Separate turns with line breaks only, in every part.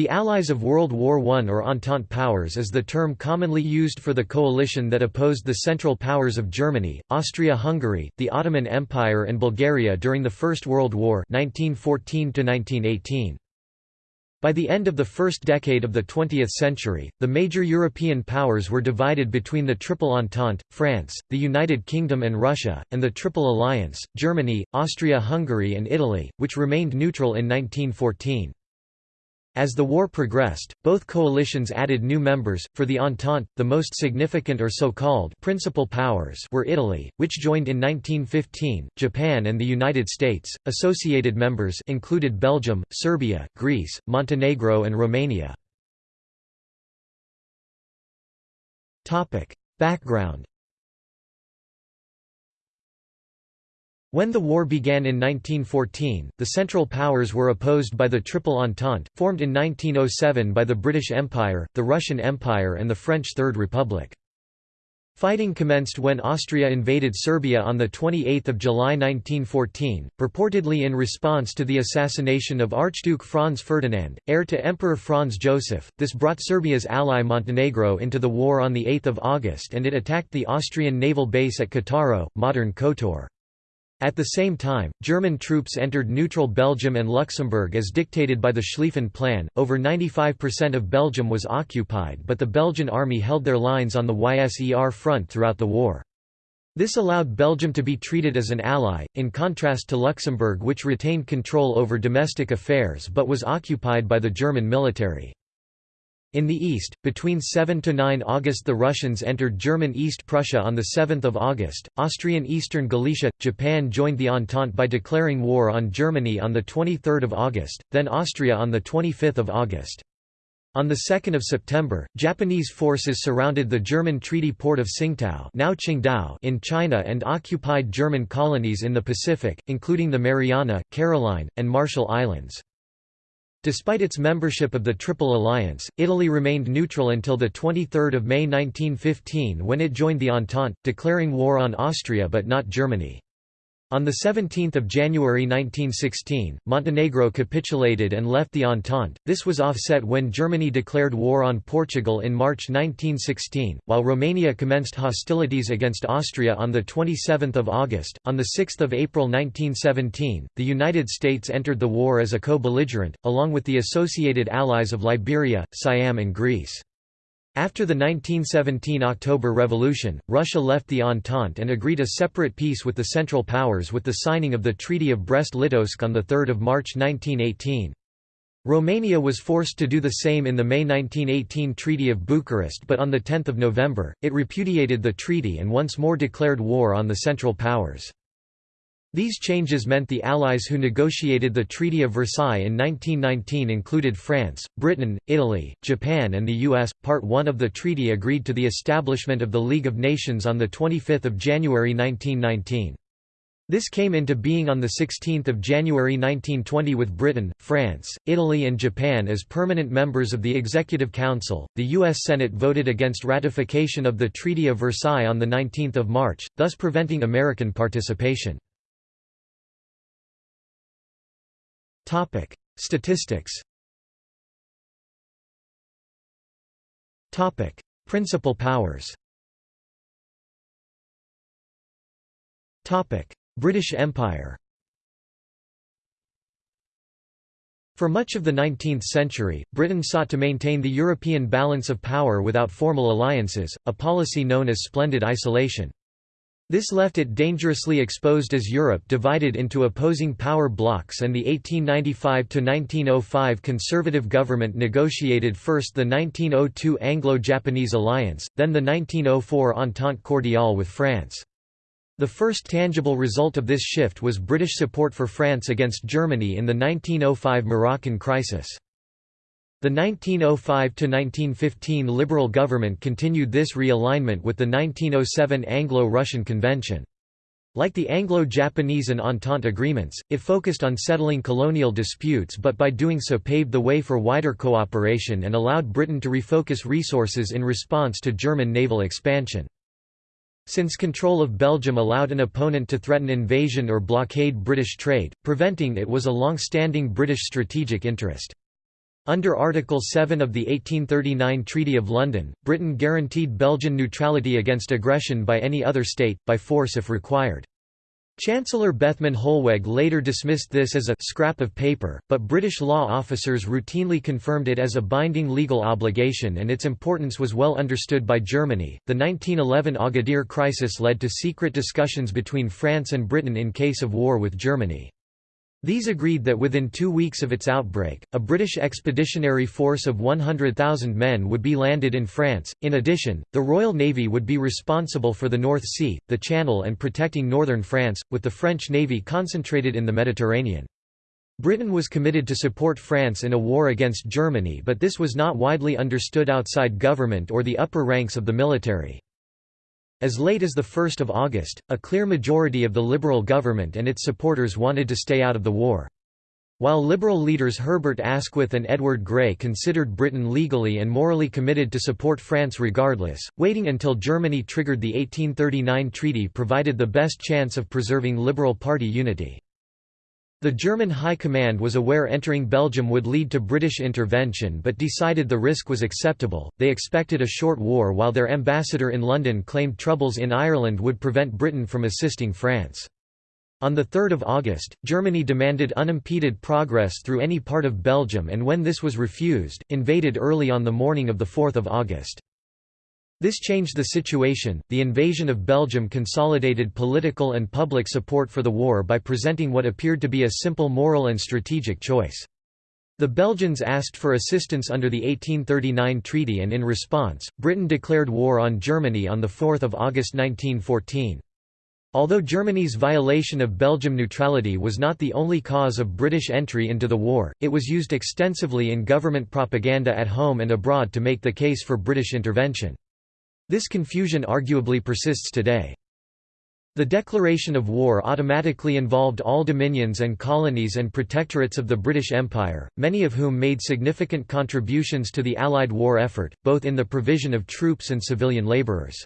The Allies of World War I or Entente Powers is the term commonly used for the coalition that opposed the Central Powers of Germany, Austria-Hungary, the Ottoman Empire and Bulgaria during the First World War 1914 -1918. By the end of the first decade of the 20th century, the major European powers were divided between the Triple Entente, France, the United Kingdom and Russia, and the Triple Alliance, Germany, Austria-Hungary and Italy, which remained neutral in 1914. As the war progressed, both coalitions added new members. For the Entente, the most significant or so-called principal powers were Italy, which joined in 1915, Japan and the United States. Associated members included Belgium, Serbia, Greece, Montenegro and Romania. Topic: Background When the war began in 1914, the Central Powers were opposed by the Triple Entente, formed in 1907 by the British Empire, the Russian Empire and the French Third Republic. Fighting commenced when Austria invaded Serbia on 28 July 1914, purportedly in response to the assassination of Archduke Franz Ferdinand, heir to Emperor Franz Joseph. This brought Serbia's ally Montenegro into the war on 8 August and it attacked the Austrian naval base at Cattaro, modern Kotor. At the same time, German troops entered neutral Belgium and Luxembourg as dictated by the Schlieffen Plan. Over 95% of Belgium was occupied, but the Belgian army held their lines on the YSER front throughout the war. This allowed Belgium to be treated as an ally, in contrast to Luxembourg which retained control over domestic affairs but was occupied by the German military. In the east, between 7 to 9 August the Russians entered German East Prussia on 7 August, Austrian Eastern Galicia, Japan joined the Entente by declaring war on Germany on 23 August, then Austria on 25 August. On 2 September, Japanese forces surrounded the German treaty port of Tsingtao now Qingdao in China and occupied German colonies in the Pacific, including the Mariana, Caroline, and Marshall Islands. Despite its membership of the Triple Alliance, Italy remained neutral until 23 May 1915 when it joined the Entente, declaring war on Austria but not Germany. On 17 January 1916, Montenegro capitulated and left the Entente. This was offset when Germany declared war on Portugal in March 1916, while Romania commenced hostilities against Austria on 27 August. On 6 April 1917, the United States entered the war as a co-belligerent, along with the associated allies of Liberia, Siam and Greece. After the 1917 October Revolution, Russia left the Entente and agreed a separate peace with the Central Powers with the signing of the Treaty of Brest-Litovsk on 3 March 1918. Romania was forced to do the same in the May 1918 Treaty of Bucharest but on 10 November, it repudiated the treaty and once more declared war on the Central Powers. These changes meant the Allies who negotiated the Treaty of Versailles in 1919 included France, Britain, Italy, Japan and the US. Part 1 of the treaty agreed to the establishment of the League of Nations on 25 January 1919. This came into being on 16 January 1920 with Britain, France, Italy and Japan as permanent members of the Executive Council. The U.S. Senate voted against ratification of the Treaty of Versailles on 19 March, thus preventing American participation. Topic: Statistics. Topic: Principal powers. Topic: British Empire. For much of the 19th century, Britain sought to maintain the European balance of power without formal alliances, a policy known as splendid isolation. This left it dangerously exposed as Europe divided into opposing power blocs and the 1895–1905 conservative government negotiated first the 1902 Anglo-Japanese alliance, then the 1904 Entente Cordiale with France. The first tangible result of this shift was British support for France against Germany in the 1905 Moroccan crisis. The 1905–1915 Liberal government continued this realignment with the 1907 Anglo-Russian Convention. Like the Anglo-Japanese and Entente agreements, it focused on settling colonial disputes but by doing so paved the way for wider cooperation and allowed Britain to refocus resources in response to German naval expansion. Since control of Belgium allowed an opponent to threaten invasion or blockade British trade, preventing it was a long-standing British strategic interest. Under Article 7 of the 1839 Treaty of London, Britain guaranteed Belgian neutrality against aggression by any other state, by force if required. Chancellor Bethmann Hollweg later dismissed this as a «scrap of paper», but British law officers routinely confirmed it as a binding legal obligation and its importance was well understood by Germany. The 1911 Agadir crisis led to secret discussions between France and Britain in case of war with Germany. These agreed that within two weeks of its outbreak, a British expeditionary force of 100,000 men would be landed in France. In addition, the Royal Navy would be responsible for the North Sea, the Channel, and protecting northern France, with the French Navy concentrated in the Mediterranean. Britain was committed to support France in a war against Germany, but this was not widely understood outside government or the upper ranks of the military. As late as 1 August, a clear majority of the Liberal government and its supporters wanted to stay out of the war. While Liberal leaders Herbert Asquith and Edward Grey considered Britain legally and morally committed to support France regardless, waiting until Germany triggered the 1839 treaty provided the best chance of preserving Liberal Party unity. The German High Command was aware entering Belgium would lead to British intervention but decided the risk was acceptable. They expected a short war while their ambassador in London claimed troubles in Ireland would prevent Britain from assisting France. On 3 August, Germany demanded unimpeded progress through any part of Belgium and when this was refused, invaded early on the morning of 4 August. This changed the situation. The invasion of Belgium consolidated political and public support for the war by presenting what appeared to be a simple moral and strategic choice. The Belgians asked for assistance under the 1839 treaty and in response, Britain declared war on Germany on 4 August 1914. Although Germany's violation of Belgium neutrality was not the only cause of British entry into the war, it was used extensively in government propaganda at home and abroad to make the case for British intervention. This confusion arguably persists today. The declaration of war automatically involved all dominions and colonies and protectorates of the British Empire, many of whom made significant contributions to the Allied war effort, both in the provision of troops and civilian labourers.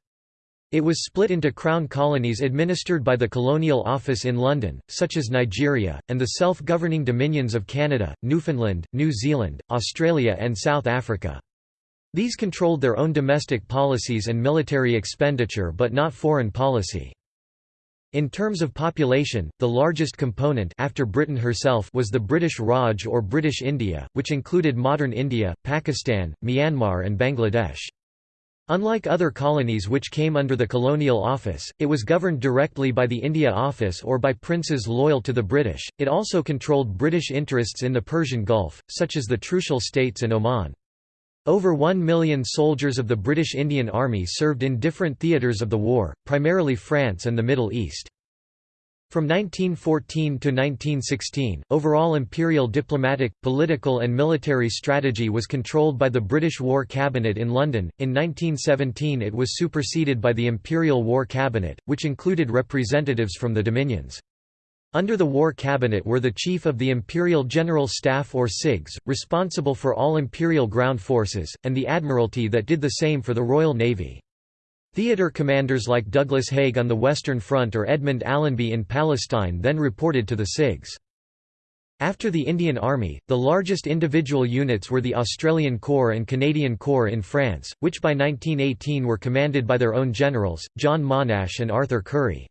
It was split into crown colonies administered by the Colonial Office in London, such as Nigeria, and the self-governing dominions of Canada, Newfoundland, New Zealand, Australia and South Africa. These controlled their own domestic policies and military expenditure but not foreign policy. In terms of population, the largest component after Britain herself was the British Raj or British India, which included modern India, Pakistan, Myanmar and Bangladesh. Unlike other colonies which came under the Colonial Office, it was governed directly by the India Office or by princes loyal to the British. It also controlled British interests in the Persian Gulf, such as the Trucial States and Oman. Over one million soldiers of the British Indian Army served in different theatres of the war, primarily France and the Middle East. From 1914 to 1916, overall imperial diplomatic, political and military strategy was controlled by the British War Cabinet in London. In 1917 it was superseded by the Imperial War Cabinet, which included representatives from the Dominions. Under the War Cabinet were the Chief of the Imperial General Staff or CIGS, responsible for all imperial ground forces, and the Admiralty that did the same for the Royal Navy. Theatre commanders like Douglas Haig on the Western Front or Edmund Allenby in Palestine then reported to the CIGS. After the Indian Army, the largest individual units were the Australian Corps and Canadian Corps in France, which by 1918 were commanded by their own generals, John Monash and Arthur Currie.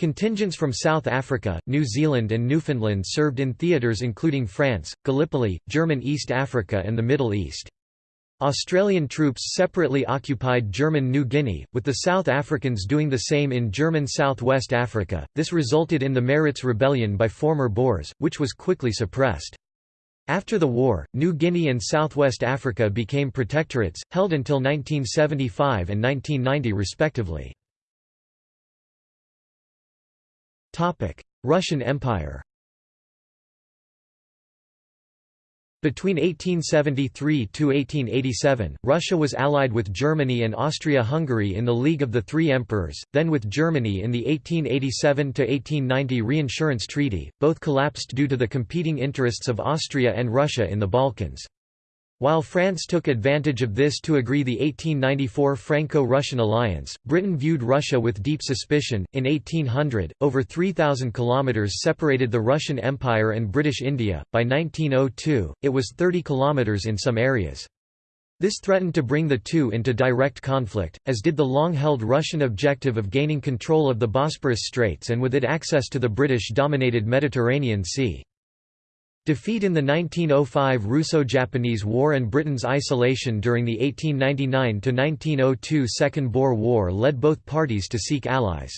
Contingents from South Africa, New Zealand and Newfoundland served in theatres including France, Gallipoli, German East Africa and the Middle East. Australian troops separately occupied German New Guinea, with the South Africans doing the same in German South West Africa. This resulted in the Maritz Rebellion by former Boers, which was quickly suppressed. After the war, New Guinea and Southwest Africa became protectorates, held until 1975 and 1990 respectively. Russian Empire Between 1873 to 1887, Russia was allied with Germany and Austria-Hungary in the League of the Three Emperors, then with Germany in the 1887 to 1890 Reinsurance Treaty, both collapsed due to the competing interests of Austria and Russia in the Balkans. While France took advantage of this to agree the 1894 Franco-Russian alliance, Britain viewed Russia with deep suspicion. In 1800, over 3000 kilometers separated the Russian Empire and British India. By 1902, it was 30 kilometers in some areas. This threatened to bring the two into direct conflict, as did the long-held Russian objective of gaining control of the Bosporus Straits and with it access to the British-dominated Mediterranean Sea. Defeat in the 1905 Russo-Japanese War and Britain's isolation during the 1899–1902 Second Boer War led both parties to seek allies.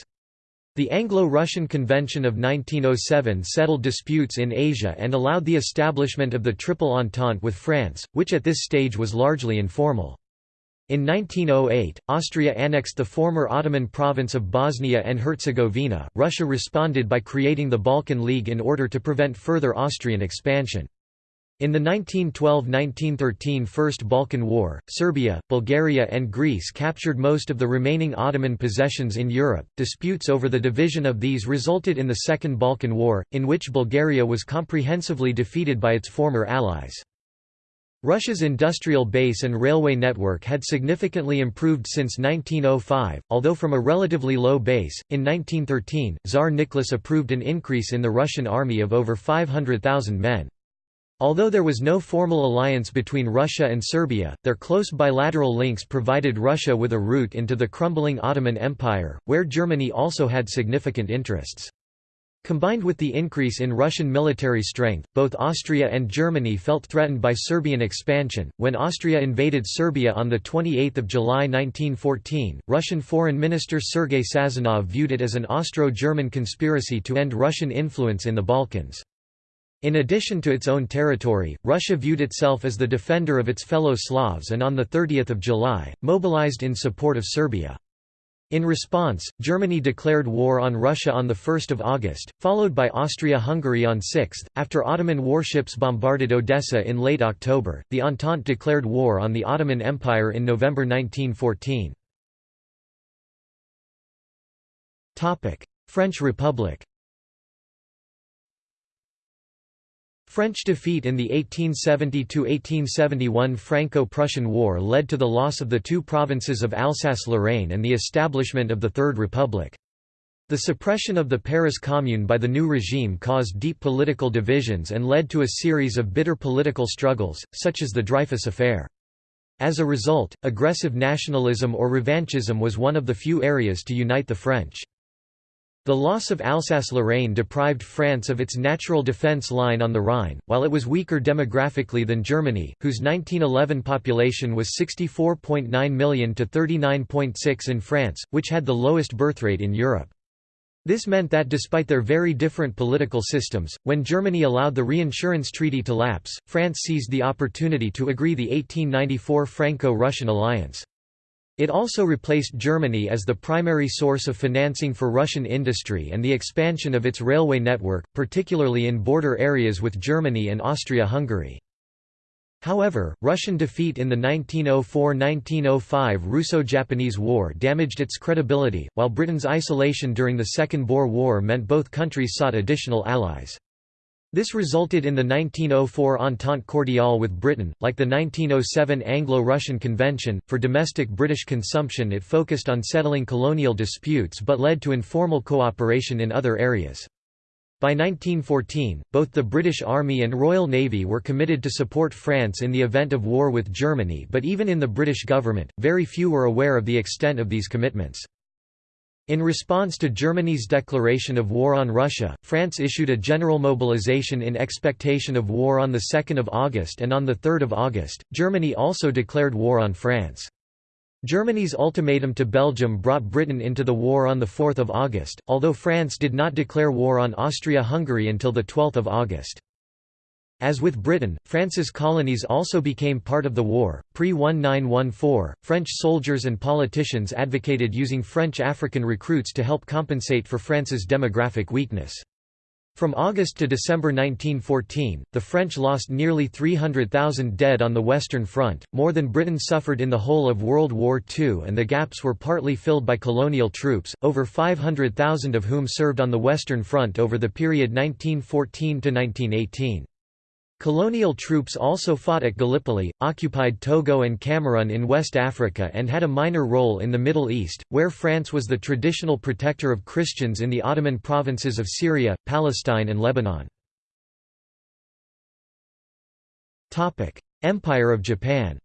The Anglo-Russian Convention of 1907 settled disputes in Asia and allowed the establishment of the Triple Entente with France, which at this stage was largely informal. In 1908, Austria annexed the former Ottoman province of Bosnia and Herzegovina. Russia responded by creating the Balkan League in order to prevent further Austrian expansion. In the 1912–1913 First Balkan War, Serbia, Bulgaria and Greece captured most of the remaining Ottoman possessions in Europe. Disputes over the division of these resulted in the Second Balkan War, in which Bulgaria was comprehensively defeated by its former allies. Russia's industrial base and railway network had significantly improved since 1905, although from a relatively low base. In 1913, Tsar Nicholas approved an increase in the Russian army of over 500,000 men. Although there was no formal alliance between Russia and Serbia, their close bilateral links provided Russia with a route into the crumbling Ottoman Empire, where Germany also had significant interests. Combined with the increase in Russian military strength, both Austria and Germany felt threatened by Serbian expansion. When Austria invaded Serbia on 28 July 1914, Russian Foreign Minister Sergei Sazonov viewed it as an Austro-German conspiracy to end Russian influence in the Balkans. In addition to its own territory, Russia viewed itself as the defender of its fellow Slavs and on 30 July, mobilized in support of Serbia. In response, Germany declared war on Russia on 1 August, followed by Austria-Hungary on 6. After Ottoman warships bombarded Odessa in late October, the Entente declared war on the Ottoman Empire in November 1914. French Republic French defeat in the 1870–1871 Franco-Prussian War led to the loss of the two provinces of Alsace-Lorraine and the establishment of the Third Republic. The suppression of the Paris Commune by the new regime caused deep political divisions and led to a series of bitter political struggles, such as the Dreyfus Affair. As a result, aggressive nationalism or revanchism was one of the few areas to unite the French. The loss of Alsace-Lorraine deprived France of its natural defence line on the Rhine, while it was weaker demographically than Germany, whose 1911 population was 64.9 million to 39.6 in France, which had the lowest birthrate in Europe. This meant that despite their very different political systems, when Germany allowed the reinsurance treaty to lapse, France seized the opportunity to agree the 1894 Franco-Russian alliance. It also replaced Germany as the primary source of financing for Russian industry and the expansion of its railway network, particularly in border areas with Germany and Austria-Hungary. However, Russian defeat in the 1904–1905 Russo-Japanese War damaged its credibility, while Britain's isolation during the Second Boer War meant both countries sought additional allies. This resulted in the 1904 Entente Cordiale with Britain. Like the 1907 Anglo Russian Convention, for domestic British consumption it focused on settling colonial disputes but led to informal cooperation in other areas. By 1914, both the British Army and Royal Navy were committed to support France in the event of war with Germany, but even in the British government, very few were aware of the extent of these commitments. In response to Germany's declaration of war on Russia, France issued a general mobilization in expectation of war on 2 August and on 3 August, Germany also declared war on France. Germany's ultimatum to Belgium brought Britain into the war on 4 August, although France did not declare war on Austria-Hungary until 12 August. As with Britain, France's colonies also became part of the war. Pre 1914, French soldiers and politicians advocated using French African recruits to help compensate for France's demographic weakness. From August to December 1914, the French lost nearly 300,000 dead on the Western Front, more than Britain suffered in the whole of World War II, and the gaps were partly filled by colonial troops, over 500,000 of whom served on the Western Front over the period 1914 to 1918. Colonial troops also fought at Gallipoli, occupied Togo and Cameroon in West Africa and had a minor role in the Middle East, where France was the traditional protector of Christians in the Ottoman provinces of Syria, Palestine and Lebanon. Empire of Japan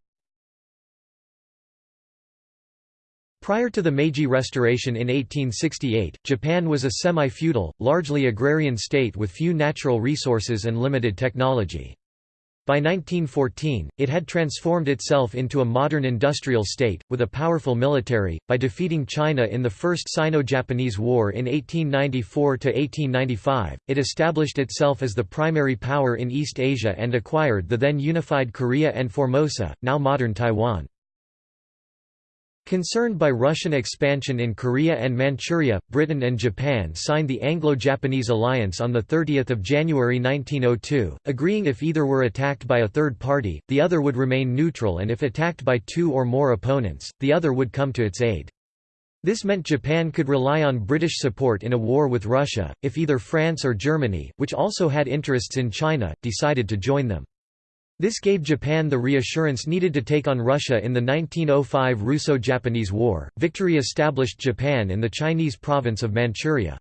Prior to the Meiji Restoration in 1868, Japan was a semi-feudal, largely agrarian state with few natural resources and limited technology. By 1914, it had transformed itself into a modern industrial state, with a powerful military, by defeating China in the First Sino-Japanese War in 1894–1895, it established itself as the primary power in East Asia and acquired the then unified Korea and Formosa, now modern Taiwan. Concerned by Russian expansion in Korea and Manchuria, Britain and Japan signed the Anglo-Japanese alliance on 30 January 1902, agreeing if either were attacked by a third party, the other would remain neutral and if attacked by two or more opponents, the other would come to its aid. This meant Japan could rely on British support in a war with Russia, if either France or Germany, which also had interests in China, decided to join them. This gave Japan the reassurance needed to take on Russia in the 1905 Russo-Japanese War. Victory established Japan in the Chinese province of Manchuria.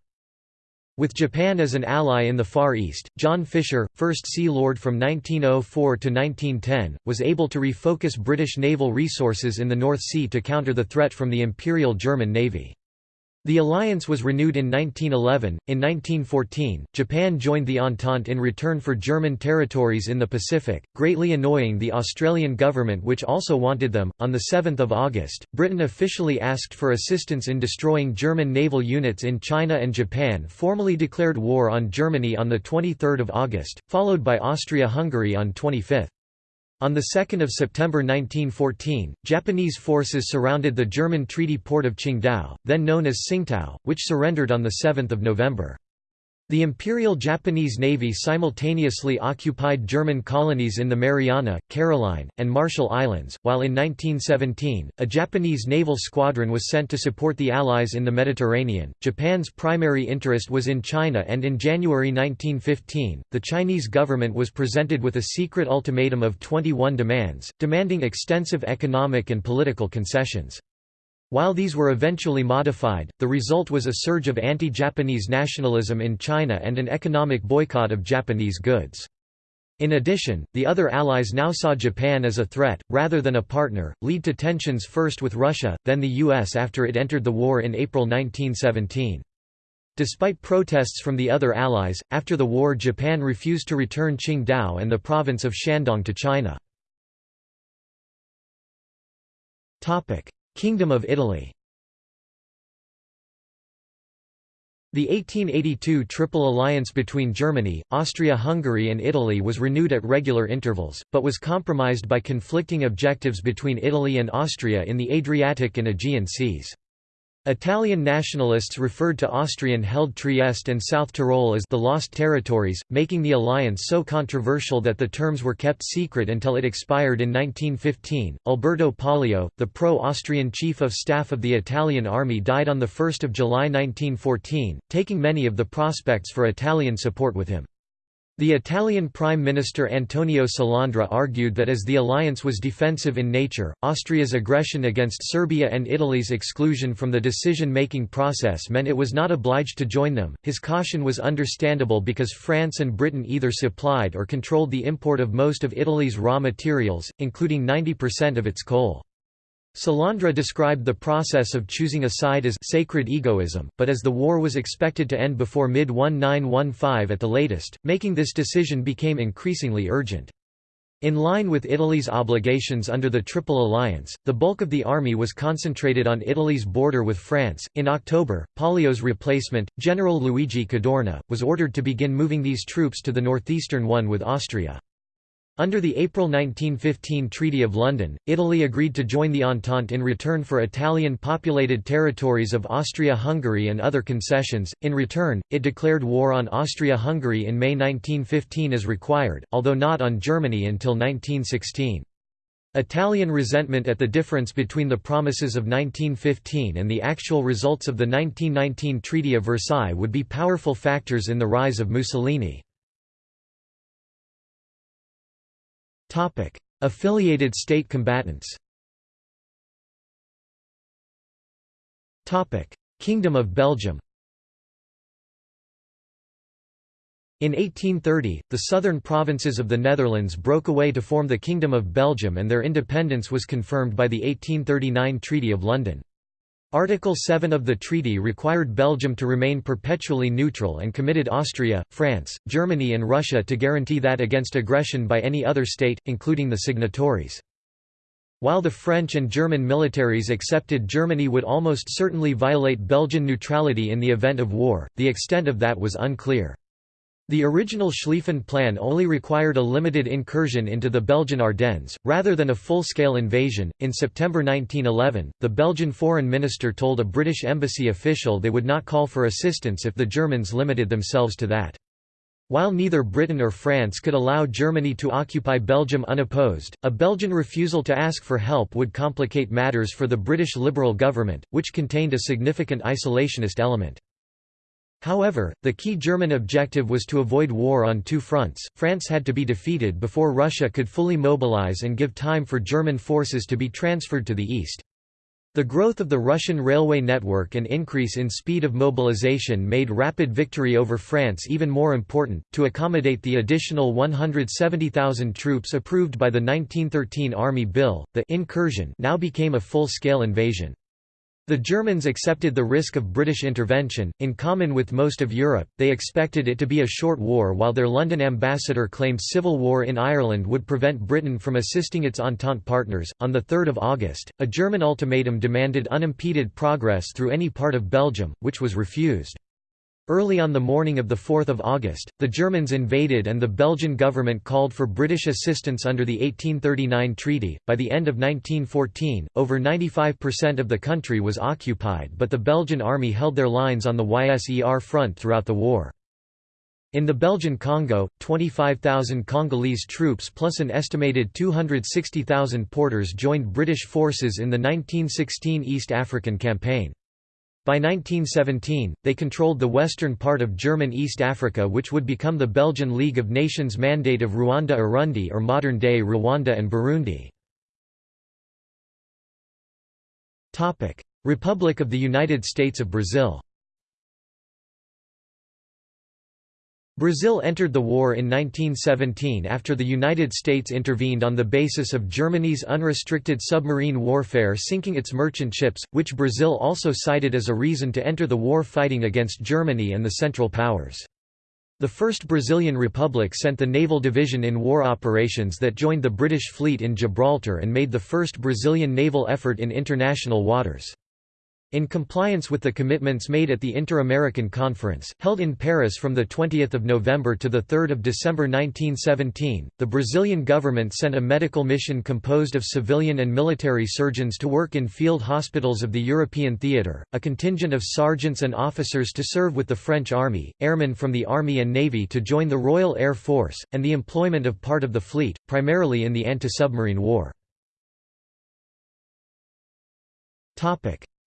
With Japan as an ally in the Far East, John Fisher, first Sea Lord from 1904 to 1910, was able to refocus British naval resources in the North Sea to counter the threat from the Imperial German Navy. The alliance was renewed in 1911. In 1914, Japan joined the Entente in return for German territories in the Pacific, greatly annoying the Australian government, which also wanted them. On 7 August, Britain officially asked for assistance in destroying German naval units in China, and Japan formally declared war on Germany on 23 August, followed by Austria Hungary on 25. On 2 September 1914, Japanese forces surrounded the German treaty port of Qingdao, then known as Tsingtao, which surrendered on 7 November. The Imperial Japanese Navy simultaneously occupied German colonies in the Mariana, Caroline, and Marshall Islands, while in 1917, a Japanese naval squadron was sent to support the Allies in the Mediterranean. Japan's primary interest was in China, and in January 1915, the Chinese government was presented with a secret ultimatum of 21 demands, demanding extensive economic and political concessions. While these were eventually modified, the result was a surge of anti-Japanese nationalism in China and an economic boycott of Japanese goods. In addition, the other allies now saw Japan as a threat, rather than a partner, lead to tensions first with Russia, then the US after it entered the war in April 1917. Despite protests from the other allies, after the war Japan refused to return Qingdao and the province of Shandong to China. Kingdom of Italy The 1882 Triple Alliance between Germany, Austria-Hungary and Italy was renewed at regular intervals, but was compromised by conflicting objectives between Italy and Austria in the Adriatic and Aegean seas. Italian nationalists referred to Austrian-held Trieste and South Tyrol as the Lost Territories, making the alliance so controversial that the terms were kept secret until it expired in 1915. Alberto Pollio, the pro-Austrian chief of staff of the Italian army died on 1 July 1914, taking many of the prospects for Italian support with him. The Italian Prime Minister Antonio Salandra argued that as the alliance was defensive in nature, Austria's aggression against Serbia and Italy's exclusion from the decision-making process meant it was not obliged to join them. His caution was understandable because France and Britain either supplied or controlled the import of most of Italy's raw materials, including 90% of its coal. Salandra described the process of choosing a side as «sacred egoism», but as the war was expected to end before mid-1915 at the latest, making this decision became increasingly urgent. In line with Italy's obligations under the Triple Alliance, the bulk of the army was concentrated on Italy's border with France. In October, Pollio's replacement, General Luigi Cadorna, was ordered to begin moving these troops to the northeastern one with Austria. Under the April 1915 Treaty of London, Italy agreed to join the Entente in return for Italian-populated territories of Austria-Hungary and other concessions. In return, it declared war on Austria-Hungary in May 1915 as required, although not on Germany until 1916. Italian resentment at the difference between the promises of 1915 and the actual results of the 1919 Treaty of Versailles would be powerful factors in the rise of Mussolini. Affiliated state combatants. Kingdom of Belgium. In 1830, the southern provinces of the Netherlands broke away to form the Kingdom of Belgium and their independence was confirmed by the 1839 Treaty of London. Article 7 of the treaty required Belgium to remain perpetually neutral and committed Austria, France, Germany and Russia to guarantee that against aggression by any other state, including the signatories. While the French and German militaries accepted Germany would almost certainly violate Belgian neutrality in the event of war, the extent of that was unclear. The original Schlieffen Plan only required a limited incursion into the Belgian Ardennes, rather than a full-scale invasion. In September 1911, the Belgian foreign minister told a British embassy official they would not call for assistance if the Germans limited themselves to that. While neither Britain or France could allow Germany to occupy Belgium unopposed, a Belgian refusal to ask for help would complicate matters for the British Liberal government, which contained a significant isolationist element. However, the key German objective was to avoid war on two fronts. France had to be defeated before Russia could fully mobilize and give time for German forces to be transferred to the east. The growth of the Russian railway network and increase in speed of mobilization made rapid victory over France even more important. To accommodate the additional 170,000 troops approved by the 1913 Army Bill, the incursion now became a full-scale invasion. The Germans accepted the risk of British intervention, in common with most of Europe, they expected it to be a short war while their London ambassador claimed civil war in Ireland would prevent Britain from assisting its Entente partners. On 3 August, a German ultimatum demanded unimpeded progress through any part of Belgium, which was refused. Early on the morning of 4 August, the Germans invaded and the Belgian government called for British assistance under the 1839 treaty. By the end of 1914, over 95% of the country was occupied, but the Belgian army held their lines on the YSER front throughout the war. In the Belgian Congo, 25,000 Congolese troops plus an estimated 260,000 porters joined British forces in the 1916 East African Campaign. By 1917, they controlled the western part of German East Africa which would become the Belgian League of Nations Mandate of Ruanda-Urundi or modern-day Rwanda and Burundi. Republic of the United States of Brazil Brazil entered the war in 1917 after the United States intervened on the basis of Germany's unrestricted submarine warfare sinking its merchant ships, which Brazil also cited as a reason to enter the war fighting against Germany and the Central Powers. The First Brazilian Republic sent the naval division in war operations that joined the British fleet in Gibraltar and made the first Brazilian naval effort in international waters. In compliance with the commitments made at the Inter-American Conference, held in Paris from 20 November to 3 December 1917, the Brazilian government sent a medical mission composed of civilian and military surgeons to work in field hospitals of the European theatre, a contingent of sergeants and officers to serve with the French army, airmen from the army and navy to join the Royal Air Force, and the employment of part of the fleet, primarily in the anti-submarine war.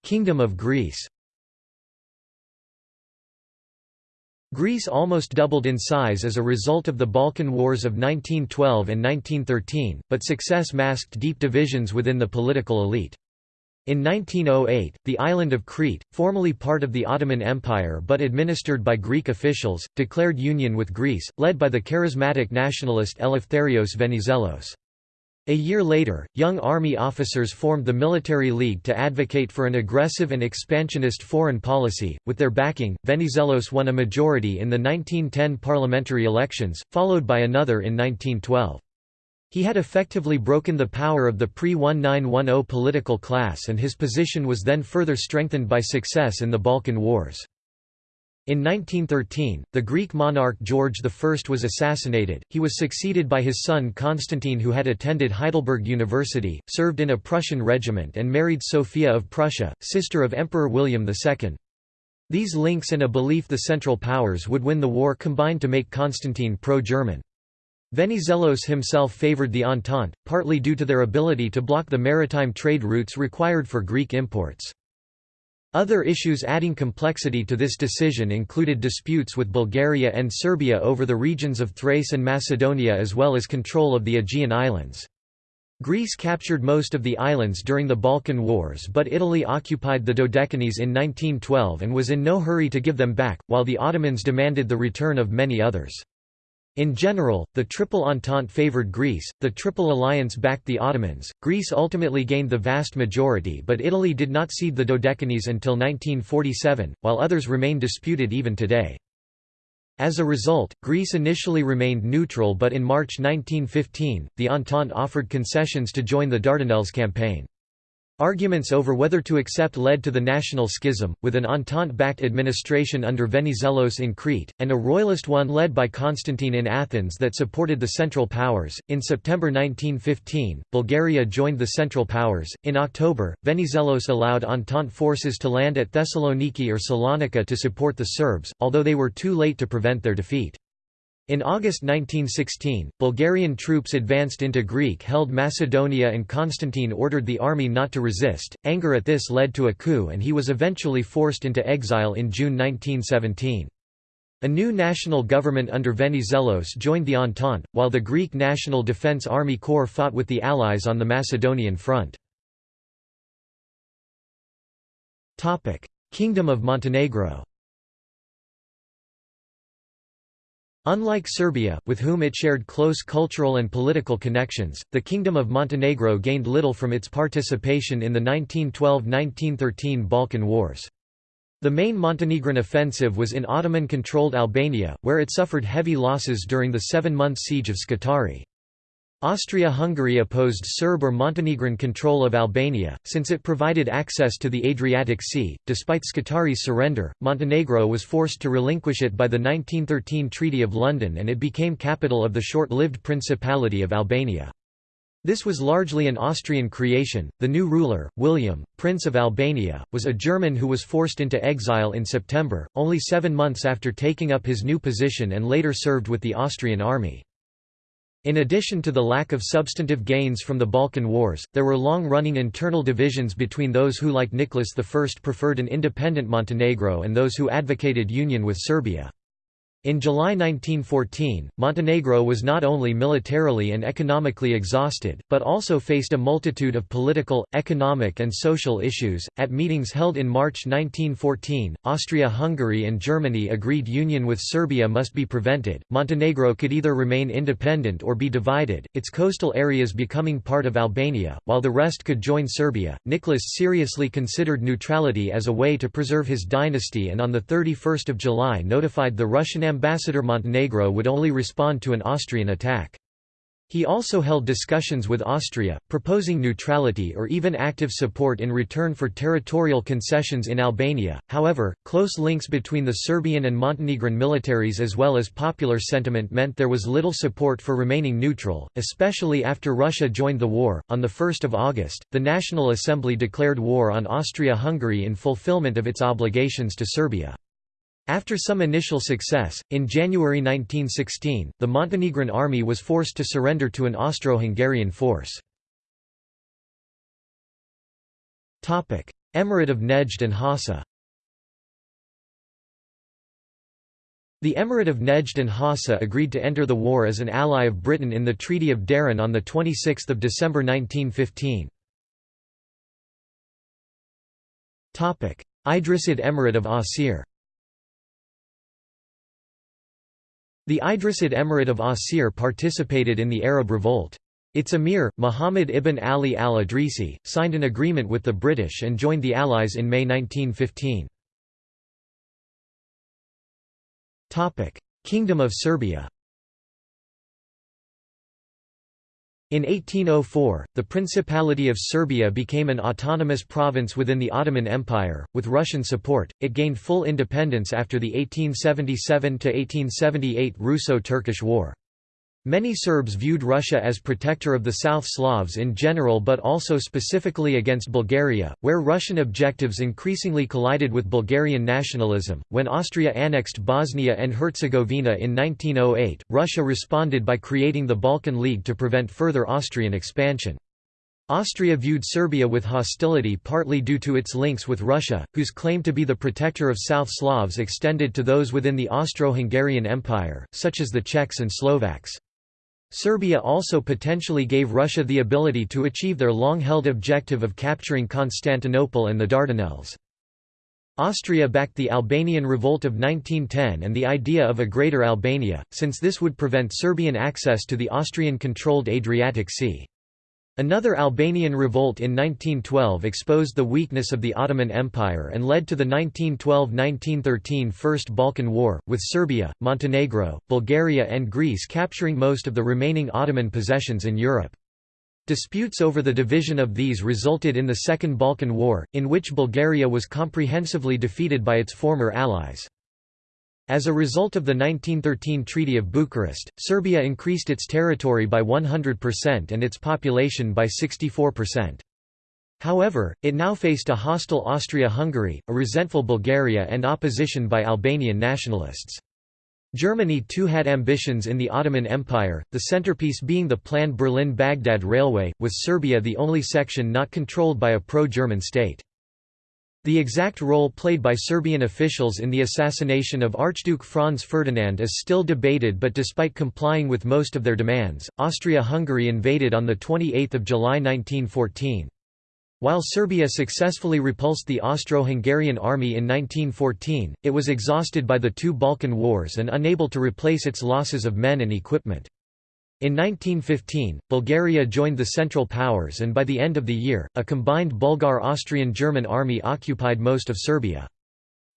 Kingdom of Greece Greece almost doubled in size as a result of the Balkan Wars of 1912 and 1913, but success masked deep divisions within the political elite. In 1908, the island of Crete, formerly part of the Ottoman Empire but administered by Greek officials, declared union with Greece, led by the charismatic nationalist Eleftherios Venizelos. A year later, young army officers formed the Military League to advocate for an aggressive and expansionist foreign policy. With their backing, Venizelos won a majority in the 1910 parliamentary elections, followed by another in 1912. He had effectively broken the power of the pre-1910 political class and his position was then further strengthened by success in the Balkan Wars. In 1913, the Greek monarch George I was assassinated, he was succeeded by his son Constantine who had attended Heidelberg University, served in a Prussian regiment and married Sophia of Prussia, sister of Emperor William II. These links and a belief the Central Powers would win the war combined to make Constantine pro-German. Venizelos himself favored the Entente, partly due to their ability to block the maritime trade routes required for Greek imports. Other issues adding complexity to this decision included disputes with Bulgaria and Serbia over the regions of Thrace and Macedonia as well as control of the Aegean Islands. Greece captured most of the islands during the Balkan Wars but Italy occupied the Dodecanese in 1912 and was in no hurry to give them back, while the Ottomans demanded the return of many others. In general, the Triple Entente favored Greece, the Triple Alliance backed the Ottomans. Greece ultimately gained the vast majority, but Italy did not cede the Dodecanese until 1947, while others remain disputed even today. As a result, Greece initially remained neutral but in March 1915, the Entente offered concessions to join the Dardanelles campaign. Arguments over whether to accept led to the national schism, with an Entente-backed administration under Venizelos in Crete, and a royalist one led by Constantine in Athens that supported the Central Powers. In September 1915, Bulgaria joined the Central Powers. In October, Venizelos allowed Entente forces to land at Thessaloniki or Salonika to support the Serbs, although they were too late to prevent their defeat. In August 1916, Bulgarian troops advanced into Greek-held Macedonia and Constantine ordered the army not to resist. Anger at this led to a coup and he was eventually forced into exile in June 1917. A new national government under Venizelos joined the Entente, while the Greek National Defence Army Corps fought with the Allies on the Macedonian front. Kingdom of Montenegro Unlike Serbia, with whom it shared close cultural and political connections, the Kingdom of Montenegro gained little from its participation in the 1912–1913 Balkan Wars. The main Montenegrin offensive was in Ottoman-controlled Albania, where it suffered heavy losses during the seven-month siege of Scutari. Austria-Hungary opposed Serb or Montenegrin control of Albania, since it provided access to the Adriatic Sea. Despite Scutari's surrender, Montenegro was forced to relinquish it by the 1913 Treaty of London and it became capital of the short-lived Principality of Albania. This was largely an Austrian creation. The new ruler, William, Prince of Albania, was a German who was forced into exile in September, only seven months after taking up his new position and later served with the Austrian army. In addition to the lack of substantive gains from the Balkan Wars, there were long-running internal divisions between those who like Nicholas I preferred an independent Montenegro and those who advocated union with Serbia. In July 1914, Montenegro was not only militarily and economically exhausted, but also faced a multitude of political, economic, and social issues. At meetings held in March 1914, Austria Hungary and Germany agreed union with Serbia must be prevented. Montenegro could either remain independent or be divided, its coastal areas becoming part of Albania, while the rest could join Serbia. Nicholas seriously considered neutrality as a way to preserve his dynasty and on 31 July notified the Russian ambassador Montenegro would only respond to an Austrian attack. He also held discussions with Austria, proposing neutrality or even active support in return for territorial concessions in Albania. However, close links between the Serbian and Montenegrin militaries as well as popular sentiment meant there was little support for remaining neutral, especially after Russia joined the war. On the 1st of August, the National Assembly declared war on Austria-Hungary in fulfillment of its obligations to Serbia. After some initial success, in January 1916, the Montenegrin army was forced to surrender to an Austro-Hungarian force. Emirate of Nejd and Hasa The Emirate of Nejd and Hasa agreed to enter the war as an ally of Britain in the Treaty of Dahran on 26 December 1915. Idrisid Emirate of Asir The Idrisid Emirate of Asir participated in the Arab Revolt. Its emir, Muhammad ibn Ali al-Idrisi, signed an agreement with the British and joined the Allies in May 1915. Kingdom of Serbia In 1804, the Principality of Serbia became an autonomous province within the Ottoman Empire. With Russian support, it gained full independence after the 1877 1878 Russo Turkish War. Many Serbs viewed Russia as protector of the South Slavs in general but also specifically against Bulgaria, where Russian objectives increasingly collided with Bulgarian nationalism. When Austria annexed Bosnia and Herzegovina in 1908, Russia responded by creating the Balkan League to prevent further Austrian expansion. Austria viewed Serbia with hostility partly due to its links with Russia, whose claim to be the protector of South Slavs extended to those within the Austro-Hungarian Empire, such as the Czechs and Slovaks. Serbia also potentially gave Russia the ability to achieve their long-held objective of capturing Constantinople and the Dardanelles. Austria backed the Albanian Revolt of 1910 and the idea of a Greater Albania, since this would prevent Serbian access to the Austrian-controlled Adriatic Sea. Another Albanian revolt in 1912 exposed the weakness of the Ottoman Empire and led to the 1912–1913 First Balkan War, with Serbia, Montenegro, Bulgaria and Greece capturing most of the remaining Ottoman possessions in Europe. Disputes over the division of these resulted in the Second Balkan War, in which Bulgaria was comprehensively defeated by its former allies. As a result of the 1913 Treaty of Bucharest, Serbia increased its territory by 100% and its population by 64%. However, it now faced a hostile Austria-Hungary, a resentful Bulgaria and opposition by Albanian nationalists. Germany too had ambitions in the Ottoman Empire, the centerpiece being the planned Berlin-Baghdad Railway, with Serbia the only section not controlled by a pro-German state. The exact role played by Serbian officials in the assassination of Archduke Franz Ferdinand is still debated but despite complying with most of their demands, Austria-Hungary invaded on 28 July 1914. While Serbia successfully repulsed the Austro-Hungarian army in 1914, it was exhausted by the two Balkan Wars and unable to replace its losses of men and equipment. In 1915, Bulgaria joined the Central Powers and by the end of the year, a combined Bulgar-Austrian-German army occupied most of Serbia.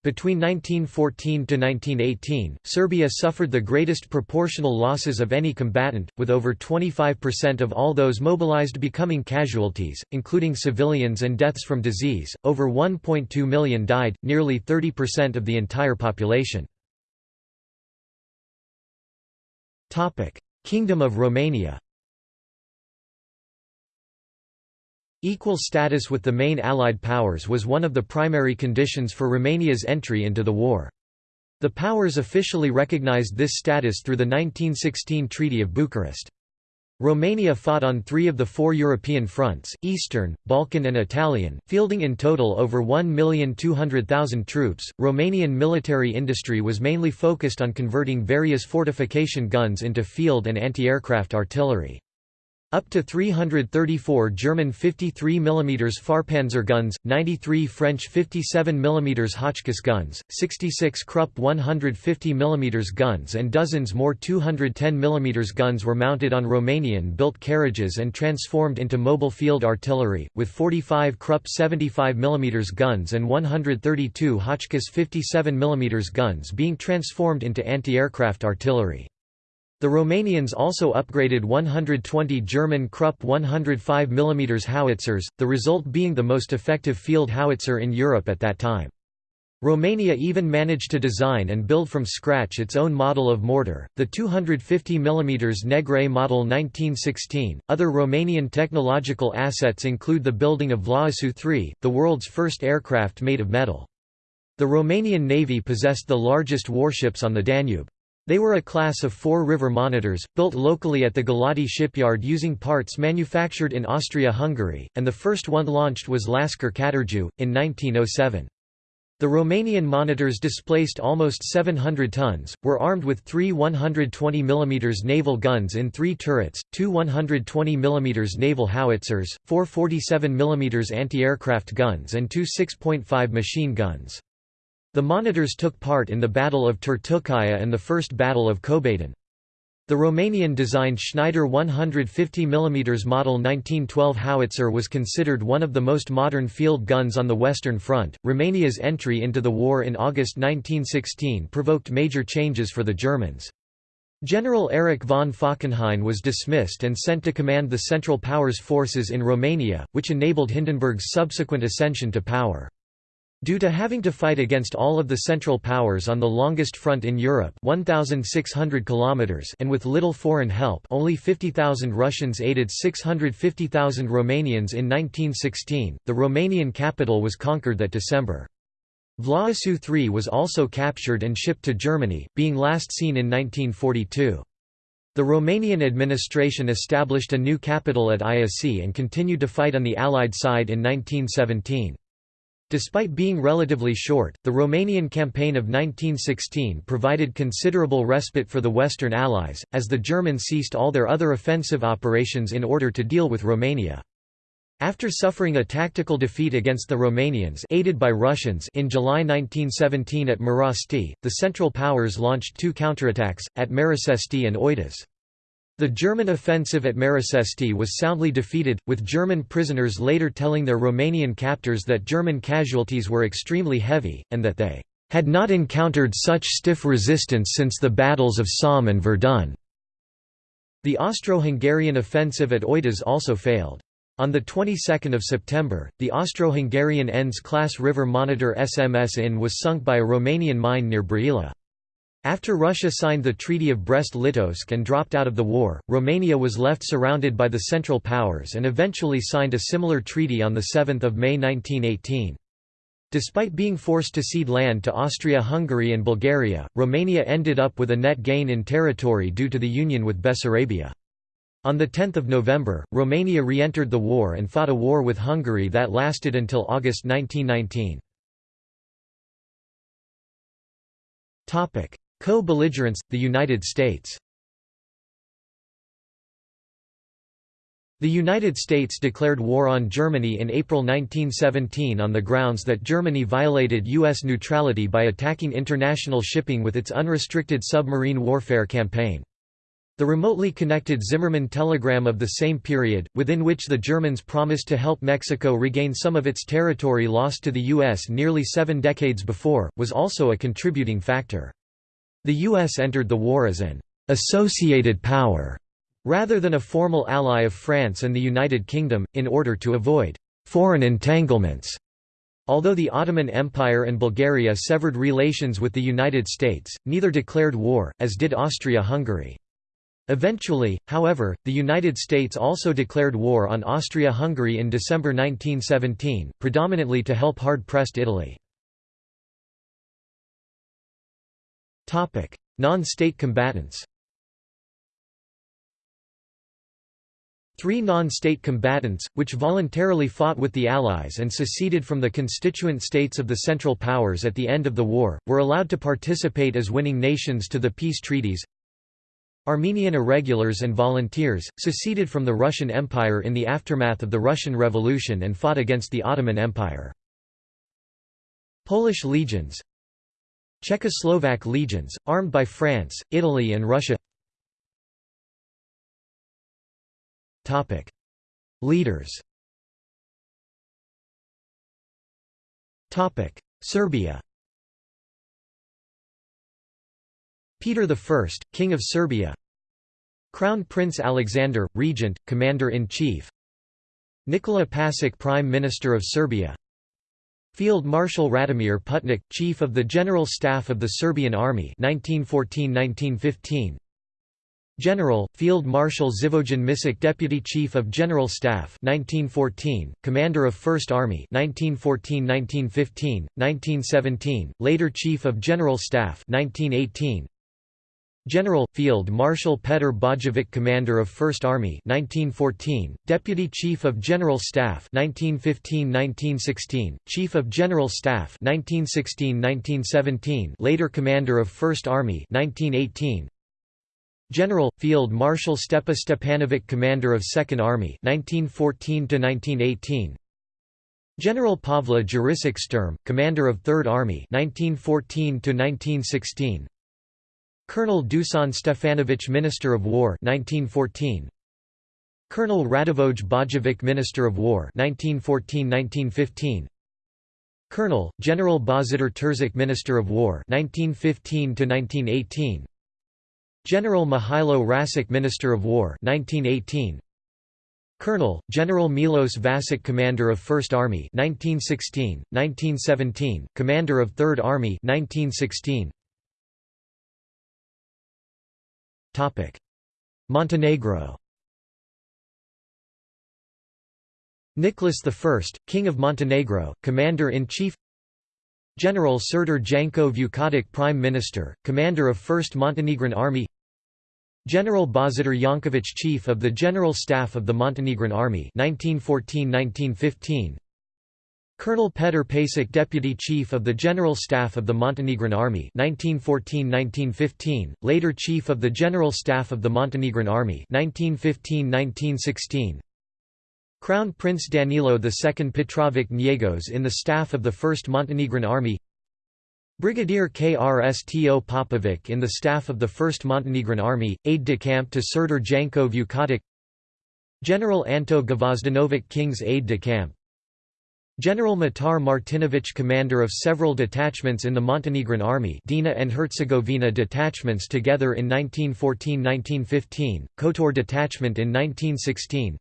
Between 1914 to 1918, Serbia suffered the greatest proportional losses of any combatant, with over 25% of all those mobilized becoming casualties, including civilians and deaths from disease, over 1.2 million died, nearly 30% of the entire population. Kingdom of Romania Equal status with the main Allied powers was one of the primary conditions for Romania's entry into the war. The powers officially recognized this status through the 1916 Treaty of Bucharest. Romania fought on three of the four European fronts, Eastern, Balkan and Italian, fielding in total over 1,200,000 troops. Romanian military industry was mainly focused on converting various fortification guns into field and anti-aircraft artillery. Up to 334 German 53 mm Fahrpanzer guns, 93 French 57 mm Hotchkiss guns, 66 Krupp 150 mm guns and dozens more 210 mm guns were mounted on Romanian-built carriages and transformed into mobile field artillery, with 45 Krupp 75 mm guns and 132 Hotchkiss 57 mm guns being transformed into anti-aircraft artillery. The Romanians also upgraded 120 German Krupp 105 mm howitzers, the result being the most effective field howitzer in Europe at that time. Romania even managed to design and build from scratch its own model of mortar, the 250 mm Negrei model 1916. Other Romanian technological assets include the building of Vlaicu 3, the world's first aircraft made of metal. The Romanian Navy possessed the largest warships on the Danube. They were a class of four river monitors, built locally at the Galati shipyard using parts manufactured in Austria-Hungary, and the first one launched was Lascăr Catargiu, in 1907. The Romanian monitors displaced almost 700 tons, were armed with three 120 mm naval guns in three turrets, two 120 mm naval howitzers, four 47 mm anti-aircraft guns and two 6.5 machine guns. The monitors took part in the Battle of Turtucaia and the First Battle of Cobadin. The Romanian-designed Schneider 150 mm Model 1912 howitzer was considered one of the most modern field guns on the Western Front. Romania's entry into the war in August 1916 provoked major changes for the Germans. General Erich von Falkenhayn was dismissed and sent to command the Central Powers forces in Romania, which enabled Hindenburg's subsequent ascension to power. Due to having to fight against all of the Central Powers on the longest front in Europe 1,600 kilometers and with little foreign help only 50,000 Russians aided 650,000 Romanians in 1916, the Romanian capital was conquered that December. Vlaicu III was also captured and shipped to Germany, being last seen in 1942. The Romanian administration established a new capital at Iasi and continued to fight on the Allied side in 1917. Despite being relatively short, the Romanian campaign of 1916 provided considerable respite for the Western Allies, as the Germans ceased all their other offensive operations in order to deal with Romania. After suffering a tactical defeat against the Romanians aided by Russians in July 1917 at Marasti, the Central Powers launched two counterattacks, at Marasesti and Oituz. The German offensive at Marasesti was soundly defeated, with German prisoners later telling their Romanian captors that German casualties were extremely heavy, and that they had not encountered such stiff resistance since the battles of Somme and Verdun. The Austro-Hungarian offensive at Oituz also failed. On the 22nd of September, the Austro-Hungarian Enns-class river monitor SMS Inn was sunk by a Romanian mine near Brăila. After Russia signed the Treaty of Brest-Litovsk and dropped out of the war, Romania was left surrounded by the Central Powers and eventually signed a similar treaty on 7 May 1918. Despite being forced to cede land to Austria-Hungary and Bulgaria, Romania ended up with a net gain in territory due to the union with Bessarabia. On 10 November, Romania re-entered the war and fought a war with Hungary that lasted until August 1919. Co-belligerents, the United States The United States declared war on Germany in April 1917 on the grounds that Germany violated U.S. neutrality by attacking international shipping with its unrestricted submarine warfare campaign. The remotely connected Zimmermann telegram of the same period, within which the Germans promised to help Mexico regain some of its territory lost to the U.S. nearly seven decades before, was also a contributing factor. The U.S. entered the war as an «associated power» rather than a formal ally of France and the United Kingdom, in order to avoid «foreign entanglements». Although the Ottoman Empire and Bulgaria severed relations with the United States, neither declared war, as did Austria-Hungary. Eventually, however, the United States also declared war on Austria-Hungary in December 1917, predominantly to help hard-pressed Italy. Non-state combatants Three non-state combatants, which voluntarily fought with the Allies and seceded from the constituent states of the Central Powers at the end of the war, were allowed to participate as winning nations to the peace treaties. Armenian irregulars and volunteers, seceded from the Russian Empire in the aftermath of the Russian Revolution and fought against the Ottoman Empire. Polish legions Czechoslovak legions, armed by France, Italy and Russia. Leaders. Serbia. Peter I, King of Serbia. Crown Prince Alexander, Regent, Commander-in-Chief. Nikola Pasic Prime Minister of Serbia Field Marshal Radomir Putnik, Chief of the General Staff of the Serbian Army 1914–1915 General, Field Marshal Živojin Mišić Deputy Chief of General Staff 1914, Commander of First Army 1914–1915, 1917, later Chief of General Staff 1918, General, Field Marshal Petr Bojovic Commander of First Army 1914, Deputy Chief of General Staff 1915–1916, Chief of General Staff 1916–1917 later Commander of First Army 1918, General, Field Marshal Stepa Stepanovic Commander of Second Army 1914–1918, General Pavla Jurisic Sturm, Commander of Third Army 1914–1916, Colonel Dusan Stefanovic Minister of War 1914 Colonel Radivoj Bojovic Minister of War 1914-1915 Colonel General Božidar Terzic Minister of War 1915 to 1918 General Mihailo Rasic Minister of War 1918 Colonel, General Milos Vasic Commander of First Army 1916, 1917, Commander of Third Army 1916 Montenegro. Nicholas I, King of Montenegro, Commander-in-Chief. General Serdar Janko Vukotic Prime Minister, Commander of 1st Montenegrin Army. General Božidar Janković Chief of the General Staff of the Montenegrin Army 1914–1915 Colonel Petr Pašić Deputy Chief of the General Staff of the Montenegrin Army 1914–1915, later Chief of the General Staff of the Montenegrin Army 1915–1916 Crown Prince Danilo II Petrovic Njegos in the staff of the 1st Montenegrin Army. Brigadier Krsto Popovic in the staff of the 1st Montenegrin Army, aide-de-camp to Serdar Janko Vukotic General Anto Gvozdenovic King's aide-de-camp General Mitar Martinovic commander of several detachments in the Montenegrin Army Drina and Herzegovina detachments together in 1914–1915, Kotor detachment in 1916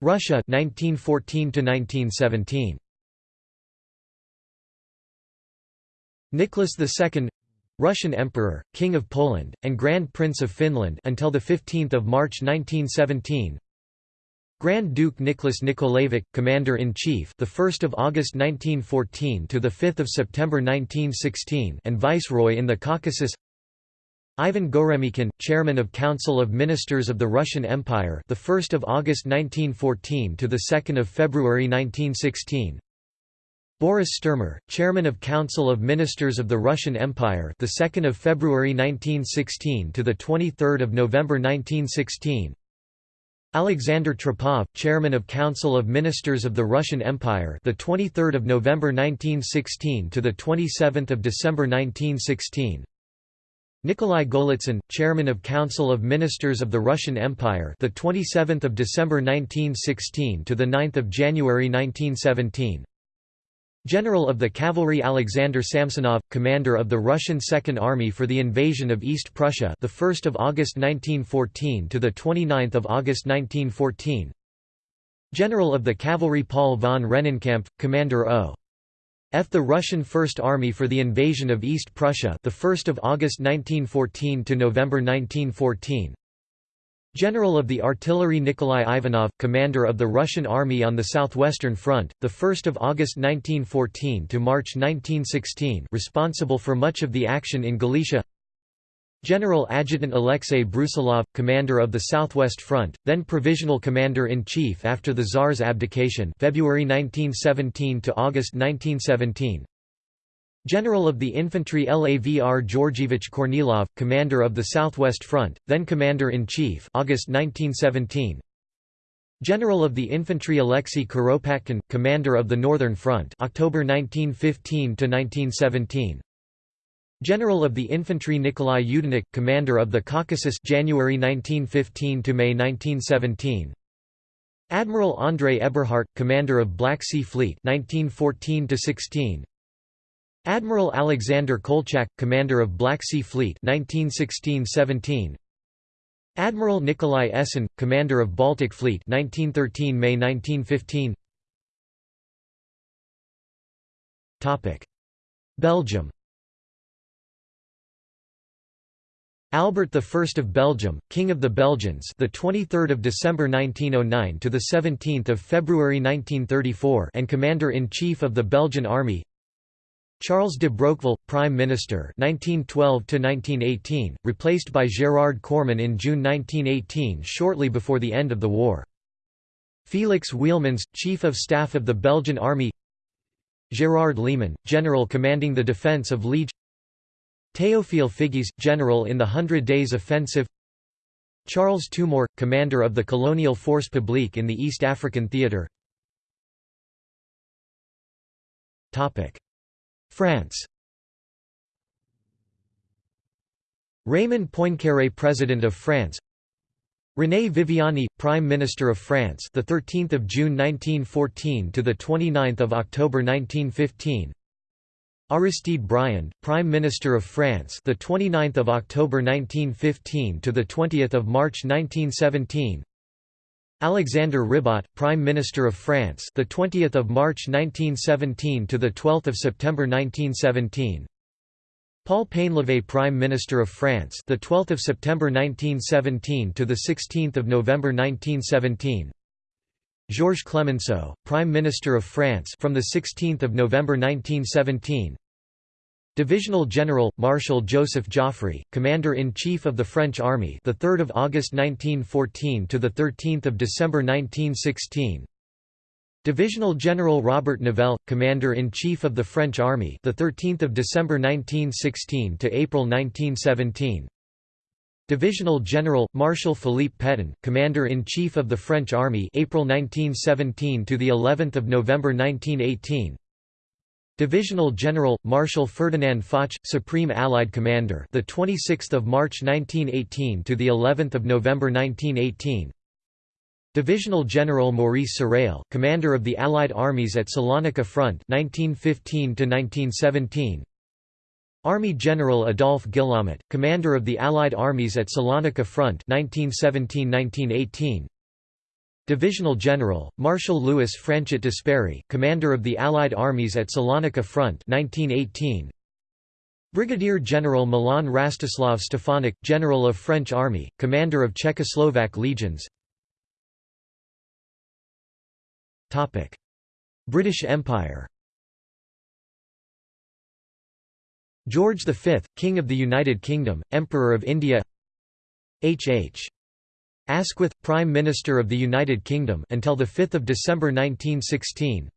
Russia 1914 to 1917 Nicholas II Russian Emperor, King of Poland, and Grand Prince of Finland until 15 March 1917 Grand Duke Nicholas Nikolaevich, Commander-in-Chief the 1st of August 1914 to the 5th of September 1916 and Viceroy in the Caucasus Ivan Goremykin, Chairman of Council of Ministers of the Russian Empire, the 1st of August 1914 to the 2nd of February 1916. Boris Sturmer, Chairman of Council of Ministers of the Russian Empire, the 2nd of February 1916 to the 23rd of November 1916. Alexander Trepov, Chairman of Council of Ministers of the Russian Empire, the 23rd of November 1916 to the 27th of December 1916. Nikolai Golitsyn, Chairman of Council of Ministers of the Russian Empire, the 27th of December 1916 to the 9th of January 1917. General of the Cavalry Alexander Samsonov, commander of the Russian Second Army for the invasion of East Prussia, the 1st of August 1914 to the 29th of August 1914. General of the Cavalry Paul von Rennenkampf, commander O. F. The Russian First Army for the invasion of East Prussia, the 1st of August 1914 to November 1914. General of the Artillery Nikolai Ivanov, commander of the Russian Army on the Southwestern Front, the 1st of August 1914 to March 1916, responsible for much of the action in Galicia. General Adjutant Alexei Brusilov, commander of the Southwest Front, then provisional commander-in-chief after the Tsar's abdication February 1917 to August 1917. General of the Infantry Lavr Georgievich Kornilov, commander of the Southwest Front, then commander-in-chief August 1917. General of the Infantry Alexei Kuropatkin, commander of the Northern Front October 1915 to 1917. General of the Infantry Nikolai Yudenich, commander of the Caucasus January 1915 to May 1917. Admiral Andrei Eberhardt, commander of Black Sea Fleet 1914 to 16. Admiral Alexander Kolchak, commander of Black Sea Fleet 1916-17. Admiral Nikolai Essen, commander of Baltic Fleet 1913 May 1915. Topic: Belgium Albert I of Belgium, King of the Belgians, the 23rd of December 1909 to the 17th of February 1934, and Commander-in-Chief of the Belgian Army. Charles de Broqueville, Prime Minister 1912 to 1918, replaced by Gérard Cooreman in June 1918 shortly before the end of the war. Felix Wielemans, Chief of Staff of the Belgian Army. Gérard Leman, General commanding the defence of Liege Théophile Figues, general in the Hundred Days Offensive Charles Tombeur, commander of the Colonial Force Publique in the East African Theatre France. Raymond Poincaré President of France. René Viviani Prime Minister of France the 13th of June 1914 to the 29th of October 1915 Aristide Briand, Prime Minister of France, the 29th of October 1915 to the 20th of March 1917. Alexander Ribot, Prime Minister of France, the 20th of March 1917 to the 12th of September 1917. Paul Painlevé, Prime Minister of France, the 12th of September 1917 to the 16th of November 1917. Georges Clemenceau, Prime Minister of France from the 16th of November 1917. Divisional General Marshal Joseph Joffre, Commander-in-Chief of the French Army, the 3rd of August 1914 to the 13th of December 1916. Divisional General Robert Nivelle, Commander-in-Chief of the French Army, the 13th of December 1916 to April 1917. Divisional General Marshal Philippe Pétain, Commander-in-Chief of the French Army, April 1917 to the 11th of November 1918. Divisional General Marshal Ferdinand Foch, Supreme Allied Commander, the 26th of March 1918 to the 11th of November 1918. Divisional General Maurice Sarrail, Commander of the Allied Armies at Salonika Front, 1915 to 1917. Army General Adolphe Guillaumat, Commander of the Allied Armies at Salonika Front, 1917–1918. Divisional General, Marshal Louis Franchet d'Espèrey, Commander of the Allied Armies at Salonika Front 1918. Brigadier General Milan Rastislav Stefanik, General of French Army, Commander of Czechoslovak Legions British Empire George V, King of the United Kingdom, Emperor of India H. H. Asquith, Prime Minister of the United Kingdom until 5 December 1916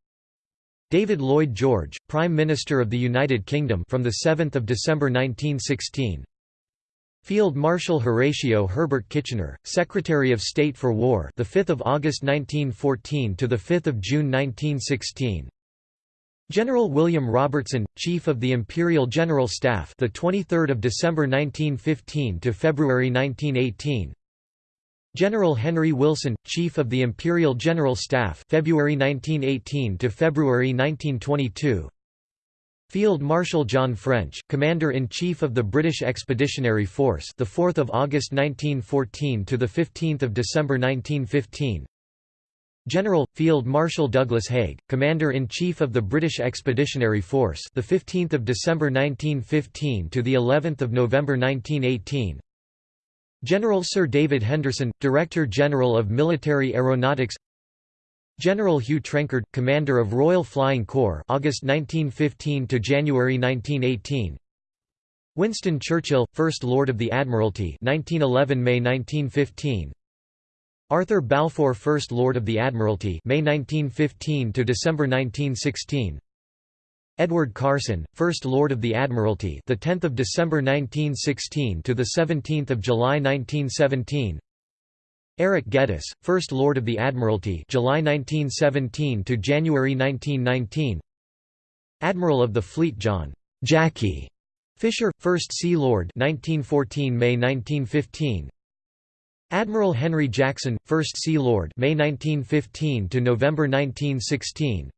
David Lloyd George, Prime Minister of the United Kingdom from 7 December 1916 Field Marshal Horatio Herbert Kitchener, Secretary of State for War, the 5th of August 1914 to the 5th of June 1916. General William Robertson, Chief of the Imperial General Staff, the 23rd of December 1915 to February 1918. General Henry Wilson, Chief of the Imperial General Staff February 1918 to February 1922 Field Marshal John French, Commander-in-Chief of the British Expeditionary Force the 4th of August 1914 to the 15th of December 1915 General Field Marshal Douglas Haig, Commander-in-Chief of the British Expeditionary Force the 15th of December 1915 to the 11th of November 1918 General Sir David Henderson, Director General of Military Aeronautics. General Hugh Trenchard, Commander of Royal Flying Corps August 1915 to January 1918 Winston Churchill, First Lord of the Admiralty 1911 May 1915 Arthur Balfour First Lord of the Admiralty May 1915 to December 1916 Edward Carson, First Lord of the Admiralty, the 10th of December 1916 to the 17th of July 1917. Eric Geddes, First Lord of the Admiralty, July 1917 to January 1919. Admiral of the Fleet John Jackie Fisher, First Sea Lord, 1914 May 1915. Admiral Henry Jackson, First Sea Lord, May 1915 to November 1916.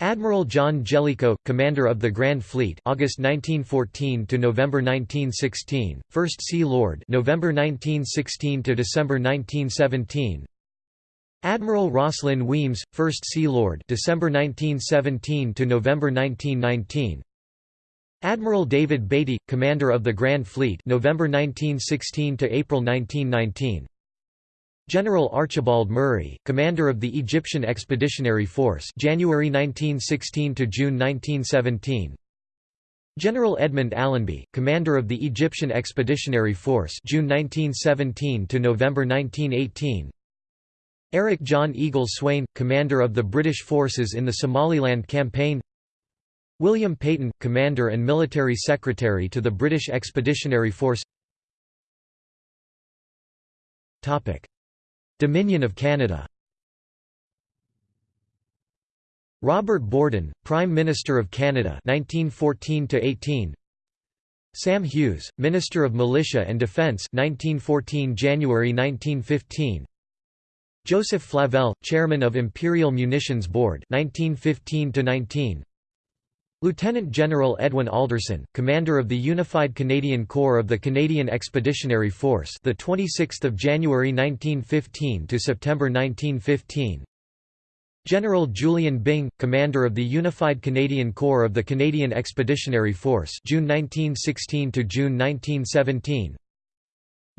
Admiral John Jellicoe, commander of the Grand Fleet, August 1914 to November 1916, First Sea Lord, November 1916 to December 1917. Admiral Rosslyn Wemyss, First Sea Lord, December 1917 to November 1919. Admiral David Beatty, commander of the Grand Fleet, November 1916 to April 1919. General Archibald Murray, commander of the Egyptian Expeditionary Force January 1916 to June 1917. General Edmund Allenby, commander of the Egyptian Expeditionary Force June 1917 to November 1918. Eric John Eagle Swain, commander of the British forces in the Somaliland Campaign William Peyton, commander and military secretary to the British Expeditionary Force Dominion of Canada. Robert Borden, Prime Minister of Canada 1914 18 Sam Hughes, Minister of Militia and Defence 1914 January 1915 Joseph Flavelle, Chairman of Imperial Munitions Board 1915 19 Lieutenant General Edwin Alderson, commander of the Unified Canadian Corps of the Canadian Expeditionary Force, the 26th of January 1915 to September 1915. General Julian Byng, commander of the Unified Canadian Corps of the Canadian Expeditionary Force, June 1916 to June 1917.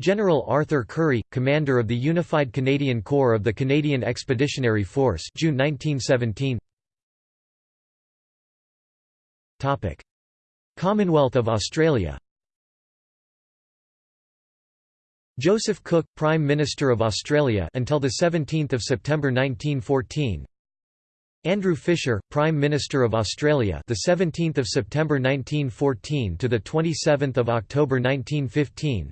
General Arthur Currie, commander of the Unified Canadian Corps of the Canadian Expeditionary Force, June 1917. Commonwealth of Australia Joseph Cook, Prime Minister of Australia until the 17th of September 1914. Andrew Fisher, Prime Minister of Australia, the 17th of September 1914 to the 27th of October 1915.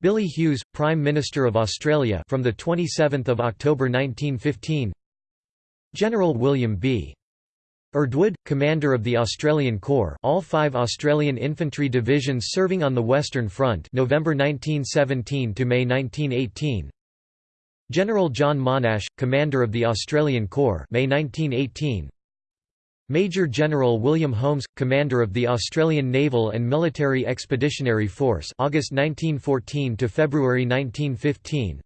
Billy Hughes, Prime Minister of Australia, from the 27th of October 1915. General William B. Erdwood, commander of the Australian Corps, all five Australian infantry divisions serving on the Western Front, November 1917 to May 1918. General John Monash, commander of the Australian Corps, May 1918. Major General William Holmes, commander of the Australian Naval and Military Expeditionary Force, August 1914 to February 1915.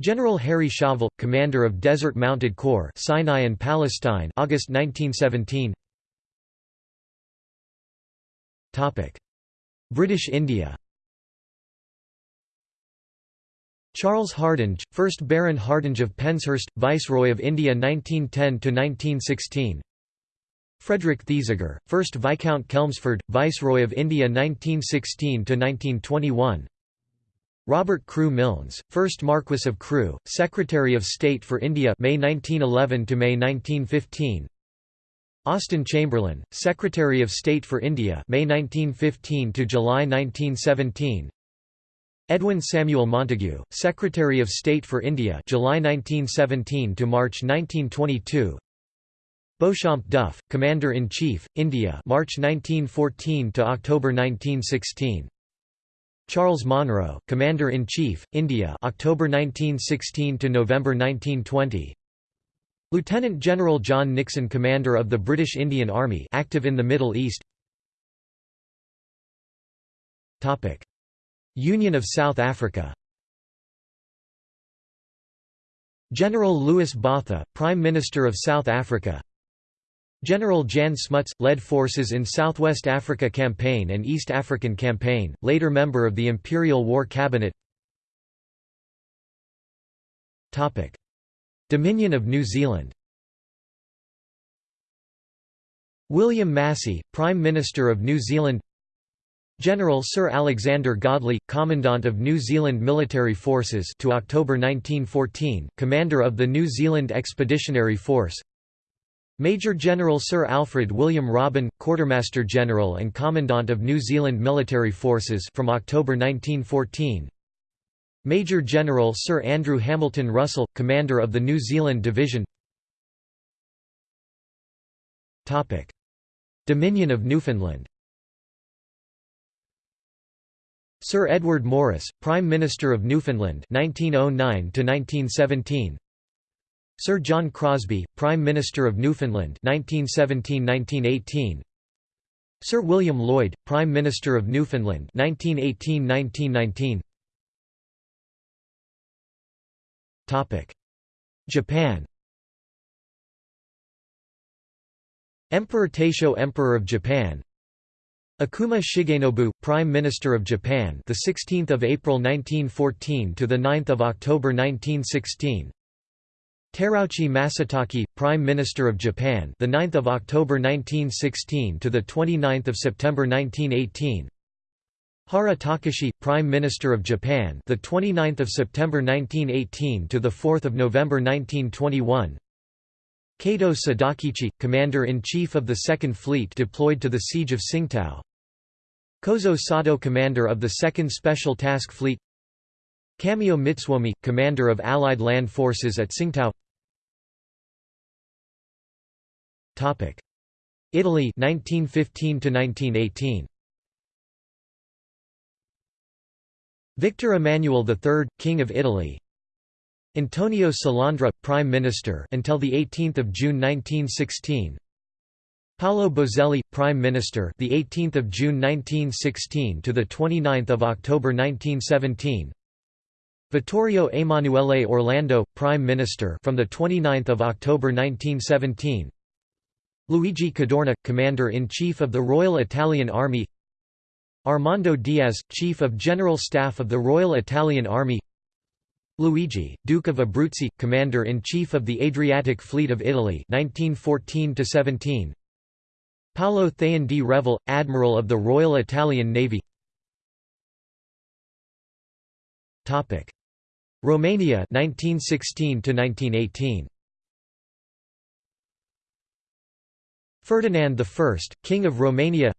General Harry Chauvel, commander of Desert Mounted Corps Sinai and Palestine August 1917 British India. Charles Hardinge, 1st Baron Hardinge of Penshurst, Viceroy of India 1910–1916 Frederick Thesiger, 1st Viscount Chelmsford, Viceroy of India 1916–1921 Robert Crewe Milnes, 1st Marquess of Crewe, Secretary of State for India May 1911 to May 1915. Austen Chamberlain, Secretary of State for India May 1915 to July 1917. Edwin Samuel Montagu, Secretary of State for India July 1917 to March 1922. Beauchamp Duff, Commander-in-Chief, India March 1914 to October 1916. Charles Monro, Commander-in-Chief, India October 1916 to November 1920 Lieutenant General John Nixon Commander of the British Indian Army active in the Middle East. Topic. Union of South Africa. General Louis Botha, Prime Minister of South Africa General Jan Smuts, led forces in Southwest Africa Campaign and East African Campaign, later member of the Imperial War Cabinet. Dominion of New Zealand. William Massey, Prime Minister of New Zealand. General Sir Alexander Godley, Commandant of New Zealand Military Forces to October 1914, Commander of the New Zealand Expeditionary Force Major General Sir Alfred William Robin, Quartermaster General and Commandant of New Zealand Military Forces from October 1914 Major General Sir Andrew Hamilton Russell, Commander of the New Zealand Division. Dominion of Newfoundland. Sir Edward Morris, Prime Minister of Newfoundland 1909 1917 Sir John Crosby, Prime Minister of Newfoundland 1917–1918 Sir William Lloyd, Prime Minister of Newfoundland 1918–1919 Japan. Emperor Taisho Emperor of Japan. Okuma Shigenobu, Prime Minister of Japan, the 16th of April 1914 to the 9th of October 1916. Terauchi Masataka, Prime Minister of Japan, the 9th of October 1916 to the 29th of September 1918. Hara Takashi, Prime Minister of Japan, the 29th of September 1918 to the 4th of November 1921. Kato Sadakichi, Commander-in-Chief of the Second Fleet deployed to the Siege of Tsingtao. Kozo Sato Commander of the Second Special Task Fleet Kamio Mitsuomi, Commander of Allied Land Forces at Tsingtao Italy 1915 to 1918 Victor Emmanuel III, King of Italy. Antonio Salandra, Prime Minister until the 18th of June 1916. Paolo Boselli, Prime Minister, the 18th of June 1916 to the 29th of October 1917. Vittorio Emanuele Orlando, Prime Minister, from the 29th of October 1917. Luigi Cadorna, Commander-in-Chief of the Royal Italian Army Armando Diaz, Chief of General Staff of the Royal Italian Army Luigi, Duke of Abruzzi, Commander-in-Chief of the Adriatic Fleet of Italy 1914 -17. Paolo Thaon di Revel, Admiral of the Royal Italian Navy Romania 1916 to 1918 Ferdinand I, King of Romania.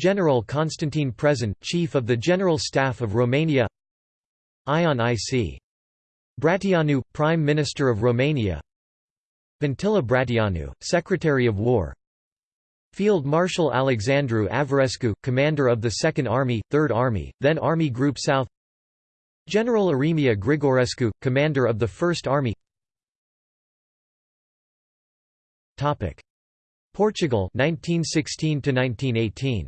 General Constantine Prezan, Chief of the General Staff of Romania. Ion I.C. Bratianu, Prime Minister of Romania. Vintila Bratianu, Secretary of War. Field Marshal Alexandru Averescu, Commander of the Second Army, Third Army, then Army Group South. General Eremia Grigorescu, Commander of the First Army Portugal 1916 to 1918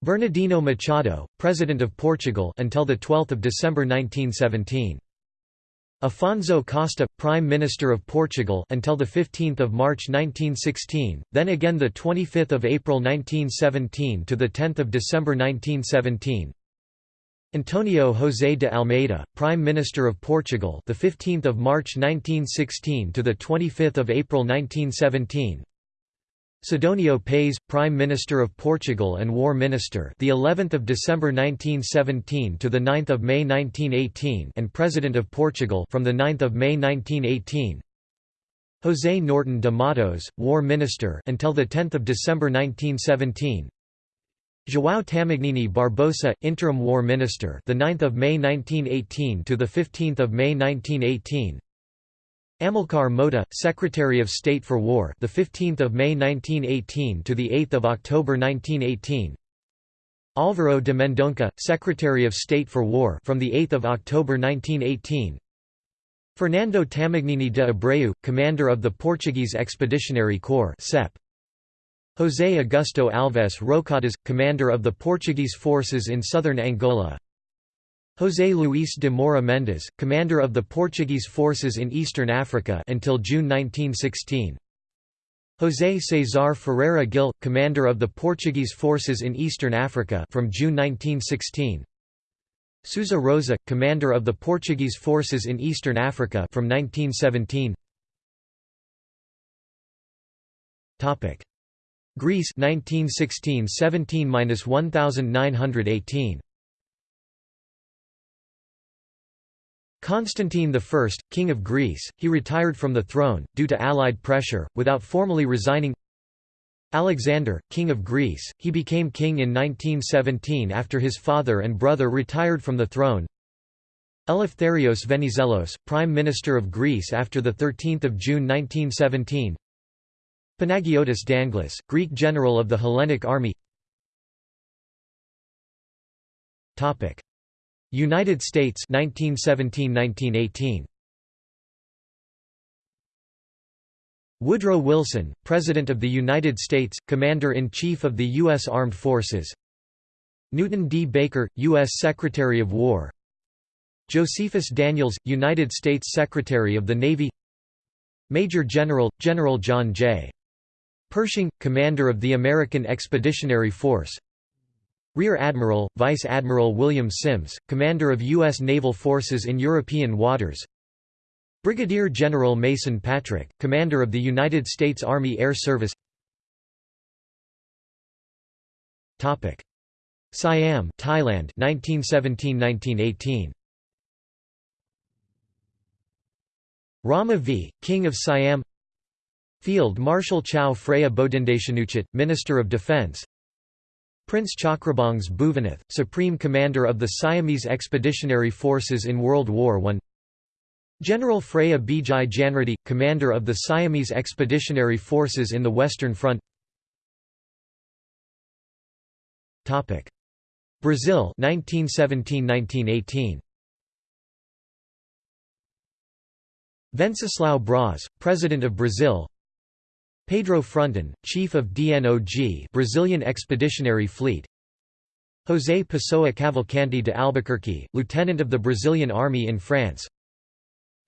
Bernardino Machado, President of Portugal until the 12th of December 1917 Afonso Costa, Prime Minister of Portugal until the 15th of March 1916, then again the 25th of April 1917 to the 10th of December 1917. Antonio José de Almeida, Prime Minister of Portugal, the 15th of March 1916 to the 25th of April 1917. Sidonio Pais, Prime Minister of Portugal and War Minister, the 11th of December 1917 to the 9th of May 1918, and President of Portugal from the 9th of May 1918. José Norton de Matos, War Minister until the 10th of December 1917. João Tamagnini Barbosa, Interim War Minister, the 9th of May 1918 to the 15th of May 1918. Amilcar Mota, Secretary of State for War, the 15th of May 1918 to the 8th of October 1918. Álvaro de Mendonça, Secretary of State for War, from the 8th of October 1918. Fernando Tamagnini de Abreu, Commander of the Portuguese Expeditionary Corps (CEP). José Augusto Alves Roçadas, Commander of the Portuguese forces in southern Angola José Luís de Moura Mendes, commander of the Portuguese forces in Eastern Africa until June 1916. José César Ferreira Gil, commander of the Portuguese forces in Eastern Africa from June 1916. Sousa Rosa, commander of the Portuguese forces in Eastern Africa from 1917. Topic: Greece 1916–17–1918 Constantine I, King of Greece, he retired from the throne, due to Allied pressure, without formally resigning. Alexander, King of Greece, he became king in 1917 after his father and brother retired from the throne. Eleftherios Venizelos, Prime Minister of Greece after 13 June 1917 Panagiotis Danglis, Greek general of the Hellenic Army United States 1917–1918 Woodrow Wilson, President of the United States, Commander-in-Chief of the U.S. Armed Forces Newton D. Baker, U.S. Secretary of War Josephus Daniels, United States Secretary of the Navy Major General, General John J. Pershing, commander of the American Expeditionary Force Rear Admiral, Vice Admiral William Sims, commander of U.S. naval forces in European waters Brigadier General Mason Patrick, commander of the United States Army Air Service Topic. Siam Thailand 1917–1918 Rama V, King of Siam Field Marshal Chao Phraya Bodindeshanuchit, Minister of Defense. Prince Chakrabongs Bhuvannath, Supreme Commander of the Siamese Expeditionary Forces in World War I. General Phraya Bijai Janriddhi, Commander of the Siamese Expeditionary Forces in the Western Front. Brazil 1917–1918 Venceslau Braz, President of Brazil Pedro Frontin, Chief of DNOG Brazilian Expeditionary Fleet. José Pessoa Cavalcanti de Albuquerque, Lieutenant of the Brazilian Army in France.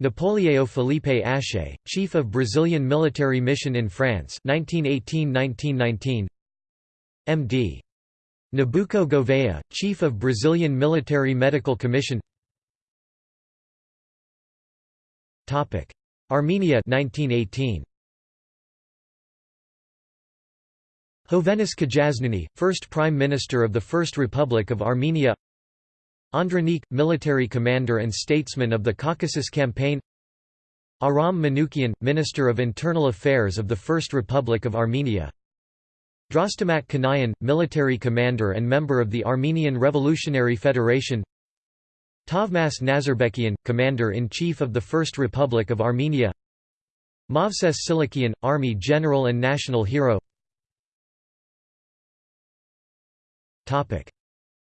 Napoleão Felipe Aché, Chief of Brazilian Military Mission in France 1918–1919 M.D. Nabuco Gouveia, Chief of Brazilian Military Medical Commission. Armenia 1918 Hovhannes Katchaznouni, first Prime Minister of the First Republic of Armenia. Andranik, military commander and statesman of the Caucasus Campaign. Aram Manoukian, Minister of Internal Affairs of the First Republic of Armenia. Drastamat Kanayan, military commander and member of the Armenian Revolutionary Federation. Tavmas Nazarbekian, commander-in-chief of the First Republic of Armenia. Mavses Silikian, army general and national hero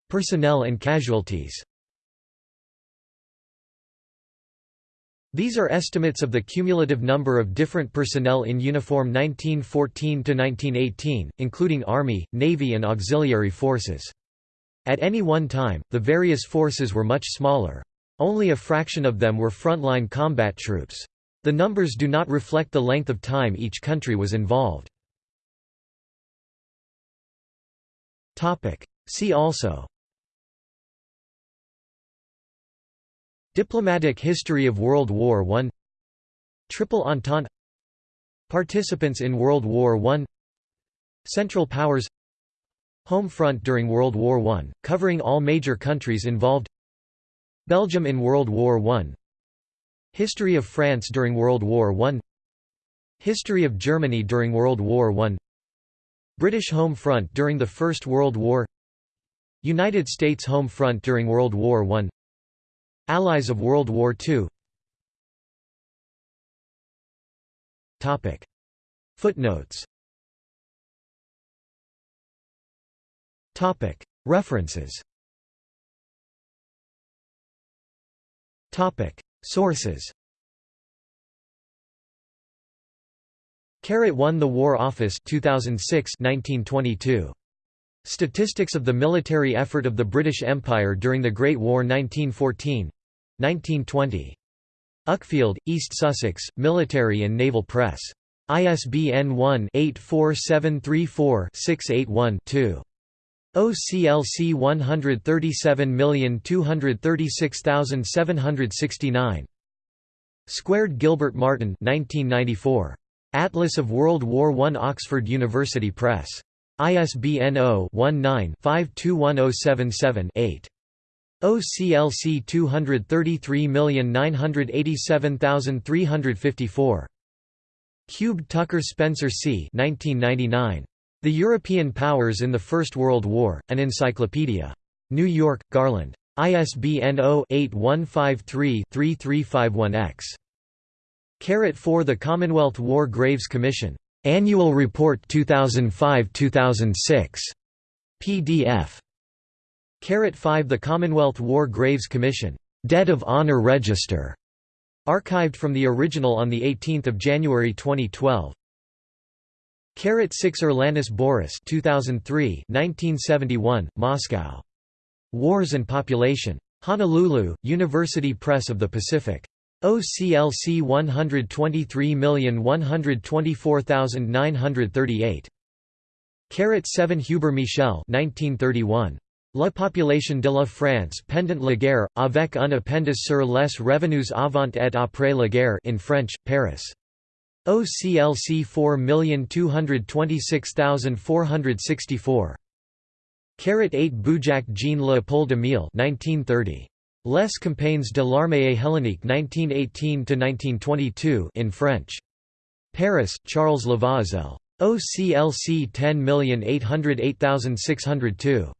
Personnel and casualties These are estimates of the cumulative number of different personnel in uniform 1914–1918, including Army, Navy and auxiliary forces. At any one time, the various forces were much smaller. Only a fraction of them were frontline combat troops. The numbers do not reflect the length of time each country was involved. See also. Diplomatic history of World War I. Triple Entente. Participants in World War I. Central Powers. Home Front during World War I, covering all major countries involved. Belgium in World War I. History of France during World War I. History of Germany during World War I British Home Front during the First World War United States Home Front during World War I Allies of World War II Footnotes. References. Sources Carrot won The War Office 2006 1922 Statistics of the military effort of the British Empire during the Great War 1914 1920. Uckfield, East Sussex, Military and Naval Press. ISBN 1-84734-681-2. OCLC 137236769. Squared Gilbert Martin 1994. Atlas of World War I Oxford University Press. ISBN 0-19-521077-8. OCLC 233987354. Cubed Tucker Spencer C. 1999. The European Powers in the First World War, An Encyclopedia. New York, Garland. ISBN 0-8153-3351-X. Carrot 4 The Commonwealth War Graves Commission. Annual Report 2005-2006 PDF Carrot 5 The Commonwealth War Graves Commission. Debt of Honor Register. Archived from the original on the 18th of January 2012 Carrot 6 Urlanis Boris 2003 1971 Moscow. Wars and Population. Honolulu University Press of the Pacific OCLC 123124938. Carat 7 Huber Michel 1931. La population de la France pendant la guerre, avec un appendice sur les revenus avant et après la guerre in French, Paris. OCLC 4226464. Carat 8 Bujac Jean Leopold Emile 1930. Les campagnes de l'armée hellénique 1918–1922 in French. Paris, Charles Lavauzelle. OCLC 10808602.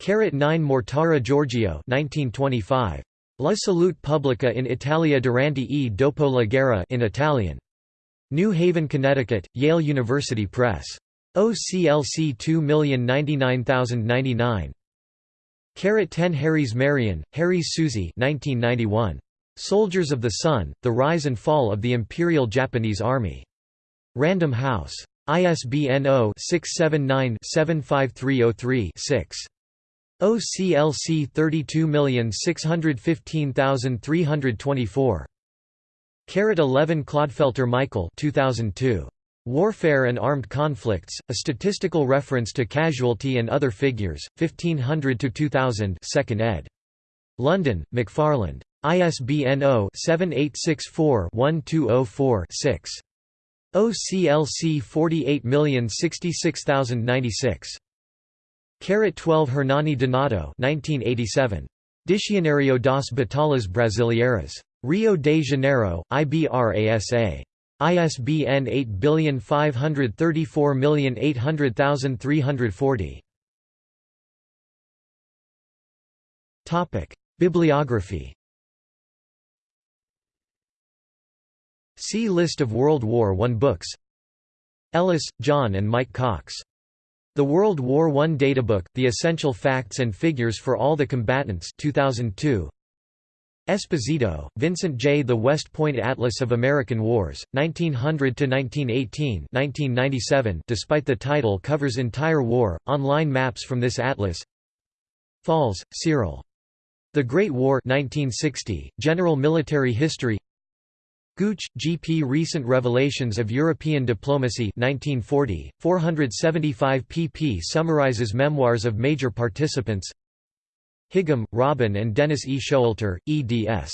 Carat 9 Mortara Giorgio 1925. La salute pubblica in Italia durante e dopo la guerra in Italian. New Haven, Connecticut, Yale University Press. OCLC 2099099. Carat 10 Harries Meirion, Harries Susie 1991. Soldiers of the Sun, The Rise and Fall of the Imperial Japanese Army. Random House. ISBN 0-679-75303-6. OCLC 32615324. Carat 11 Clodfelter Michael 2002. Warfare and Armed Conflicts, a statistical reference to casualty and other figures, 1500–2000 2nd ed. London, McFarland. ISBN 0-7864-1204-6. OCLC 48066096. Carat 12 Hernani Donato 1987. Dicionário das Batalhas Brasileiras. Rio de Janeiro, IBRASA. ISBN 8534800340. Topic: Bibliography. See List of World War I books. Ellis, John and Mike Cox. The World War I Databook, The Essential Facts and Figures for All the Combatants 2002. Esposito, Vincent J. The West Point Atlas of American Wars, 1900–1918 1997 despite the title covers entire war, online maps from this atlas Falls, Cyril. The Great War 1960, General Military History Gooch, G. P. Recent Revelations of European Diplomacy 1940, 475 pp summarizes memoirs of major participants Higham, Robin and Dennis E. Showalter, eds.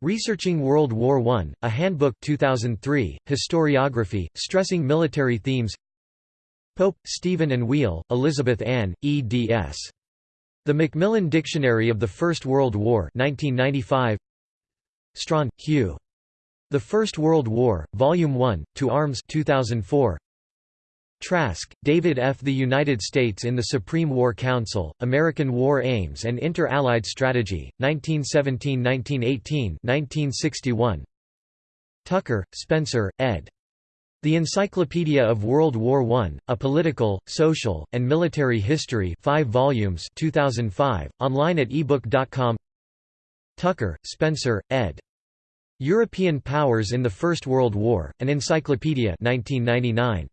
Researching World War I, A Handbook 2003, Historiography, stressing military themes Pope, Stephen and Wheal, Elizabeth Ann, eds. The Macmillan Dictionary of the First World War 1995. Strachan, Hugh. The First World War, Volume 1, To Arms 2004. Trask, David F. The United States in the Supreme War Council, American War Aims and Inter-Allied Strategy, 1917–1918 1961. Tucker, Spencer, ed. The Encyclopedia of World War I, A Political, Social, and Military History 5 volumes 2005, online at ebook.com Tucker, Spencer, ed. European Powers in the First World War, an Encyclopedia 1999.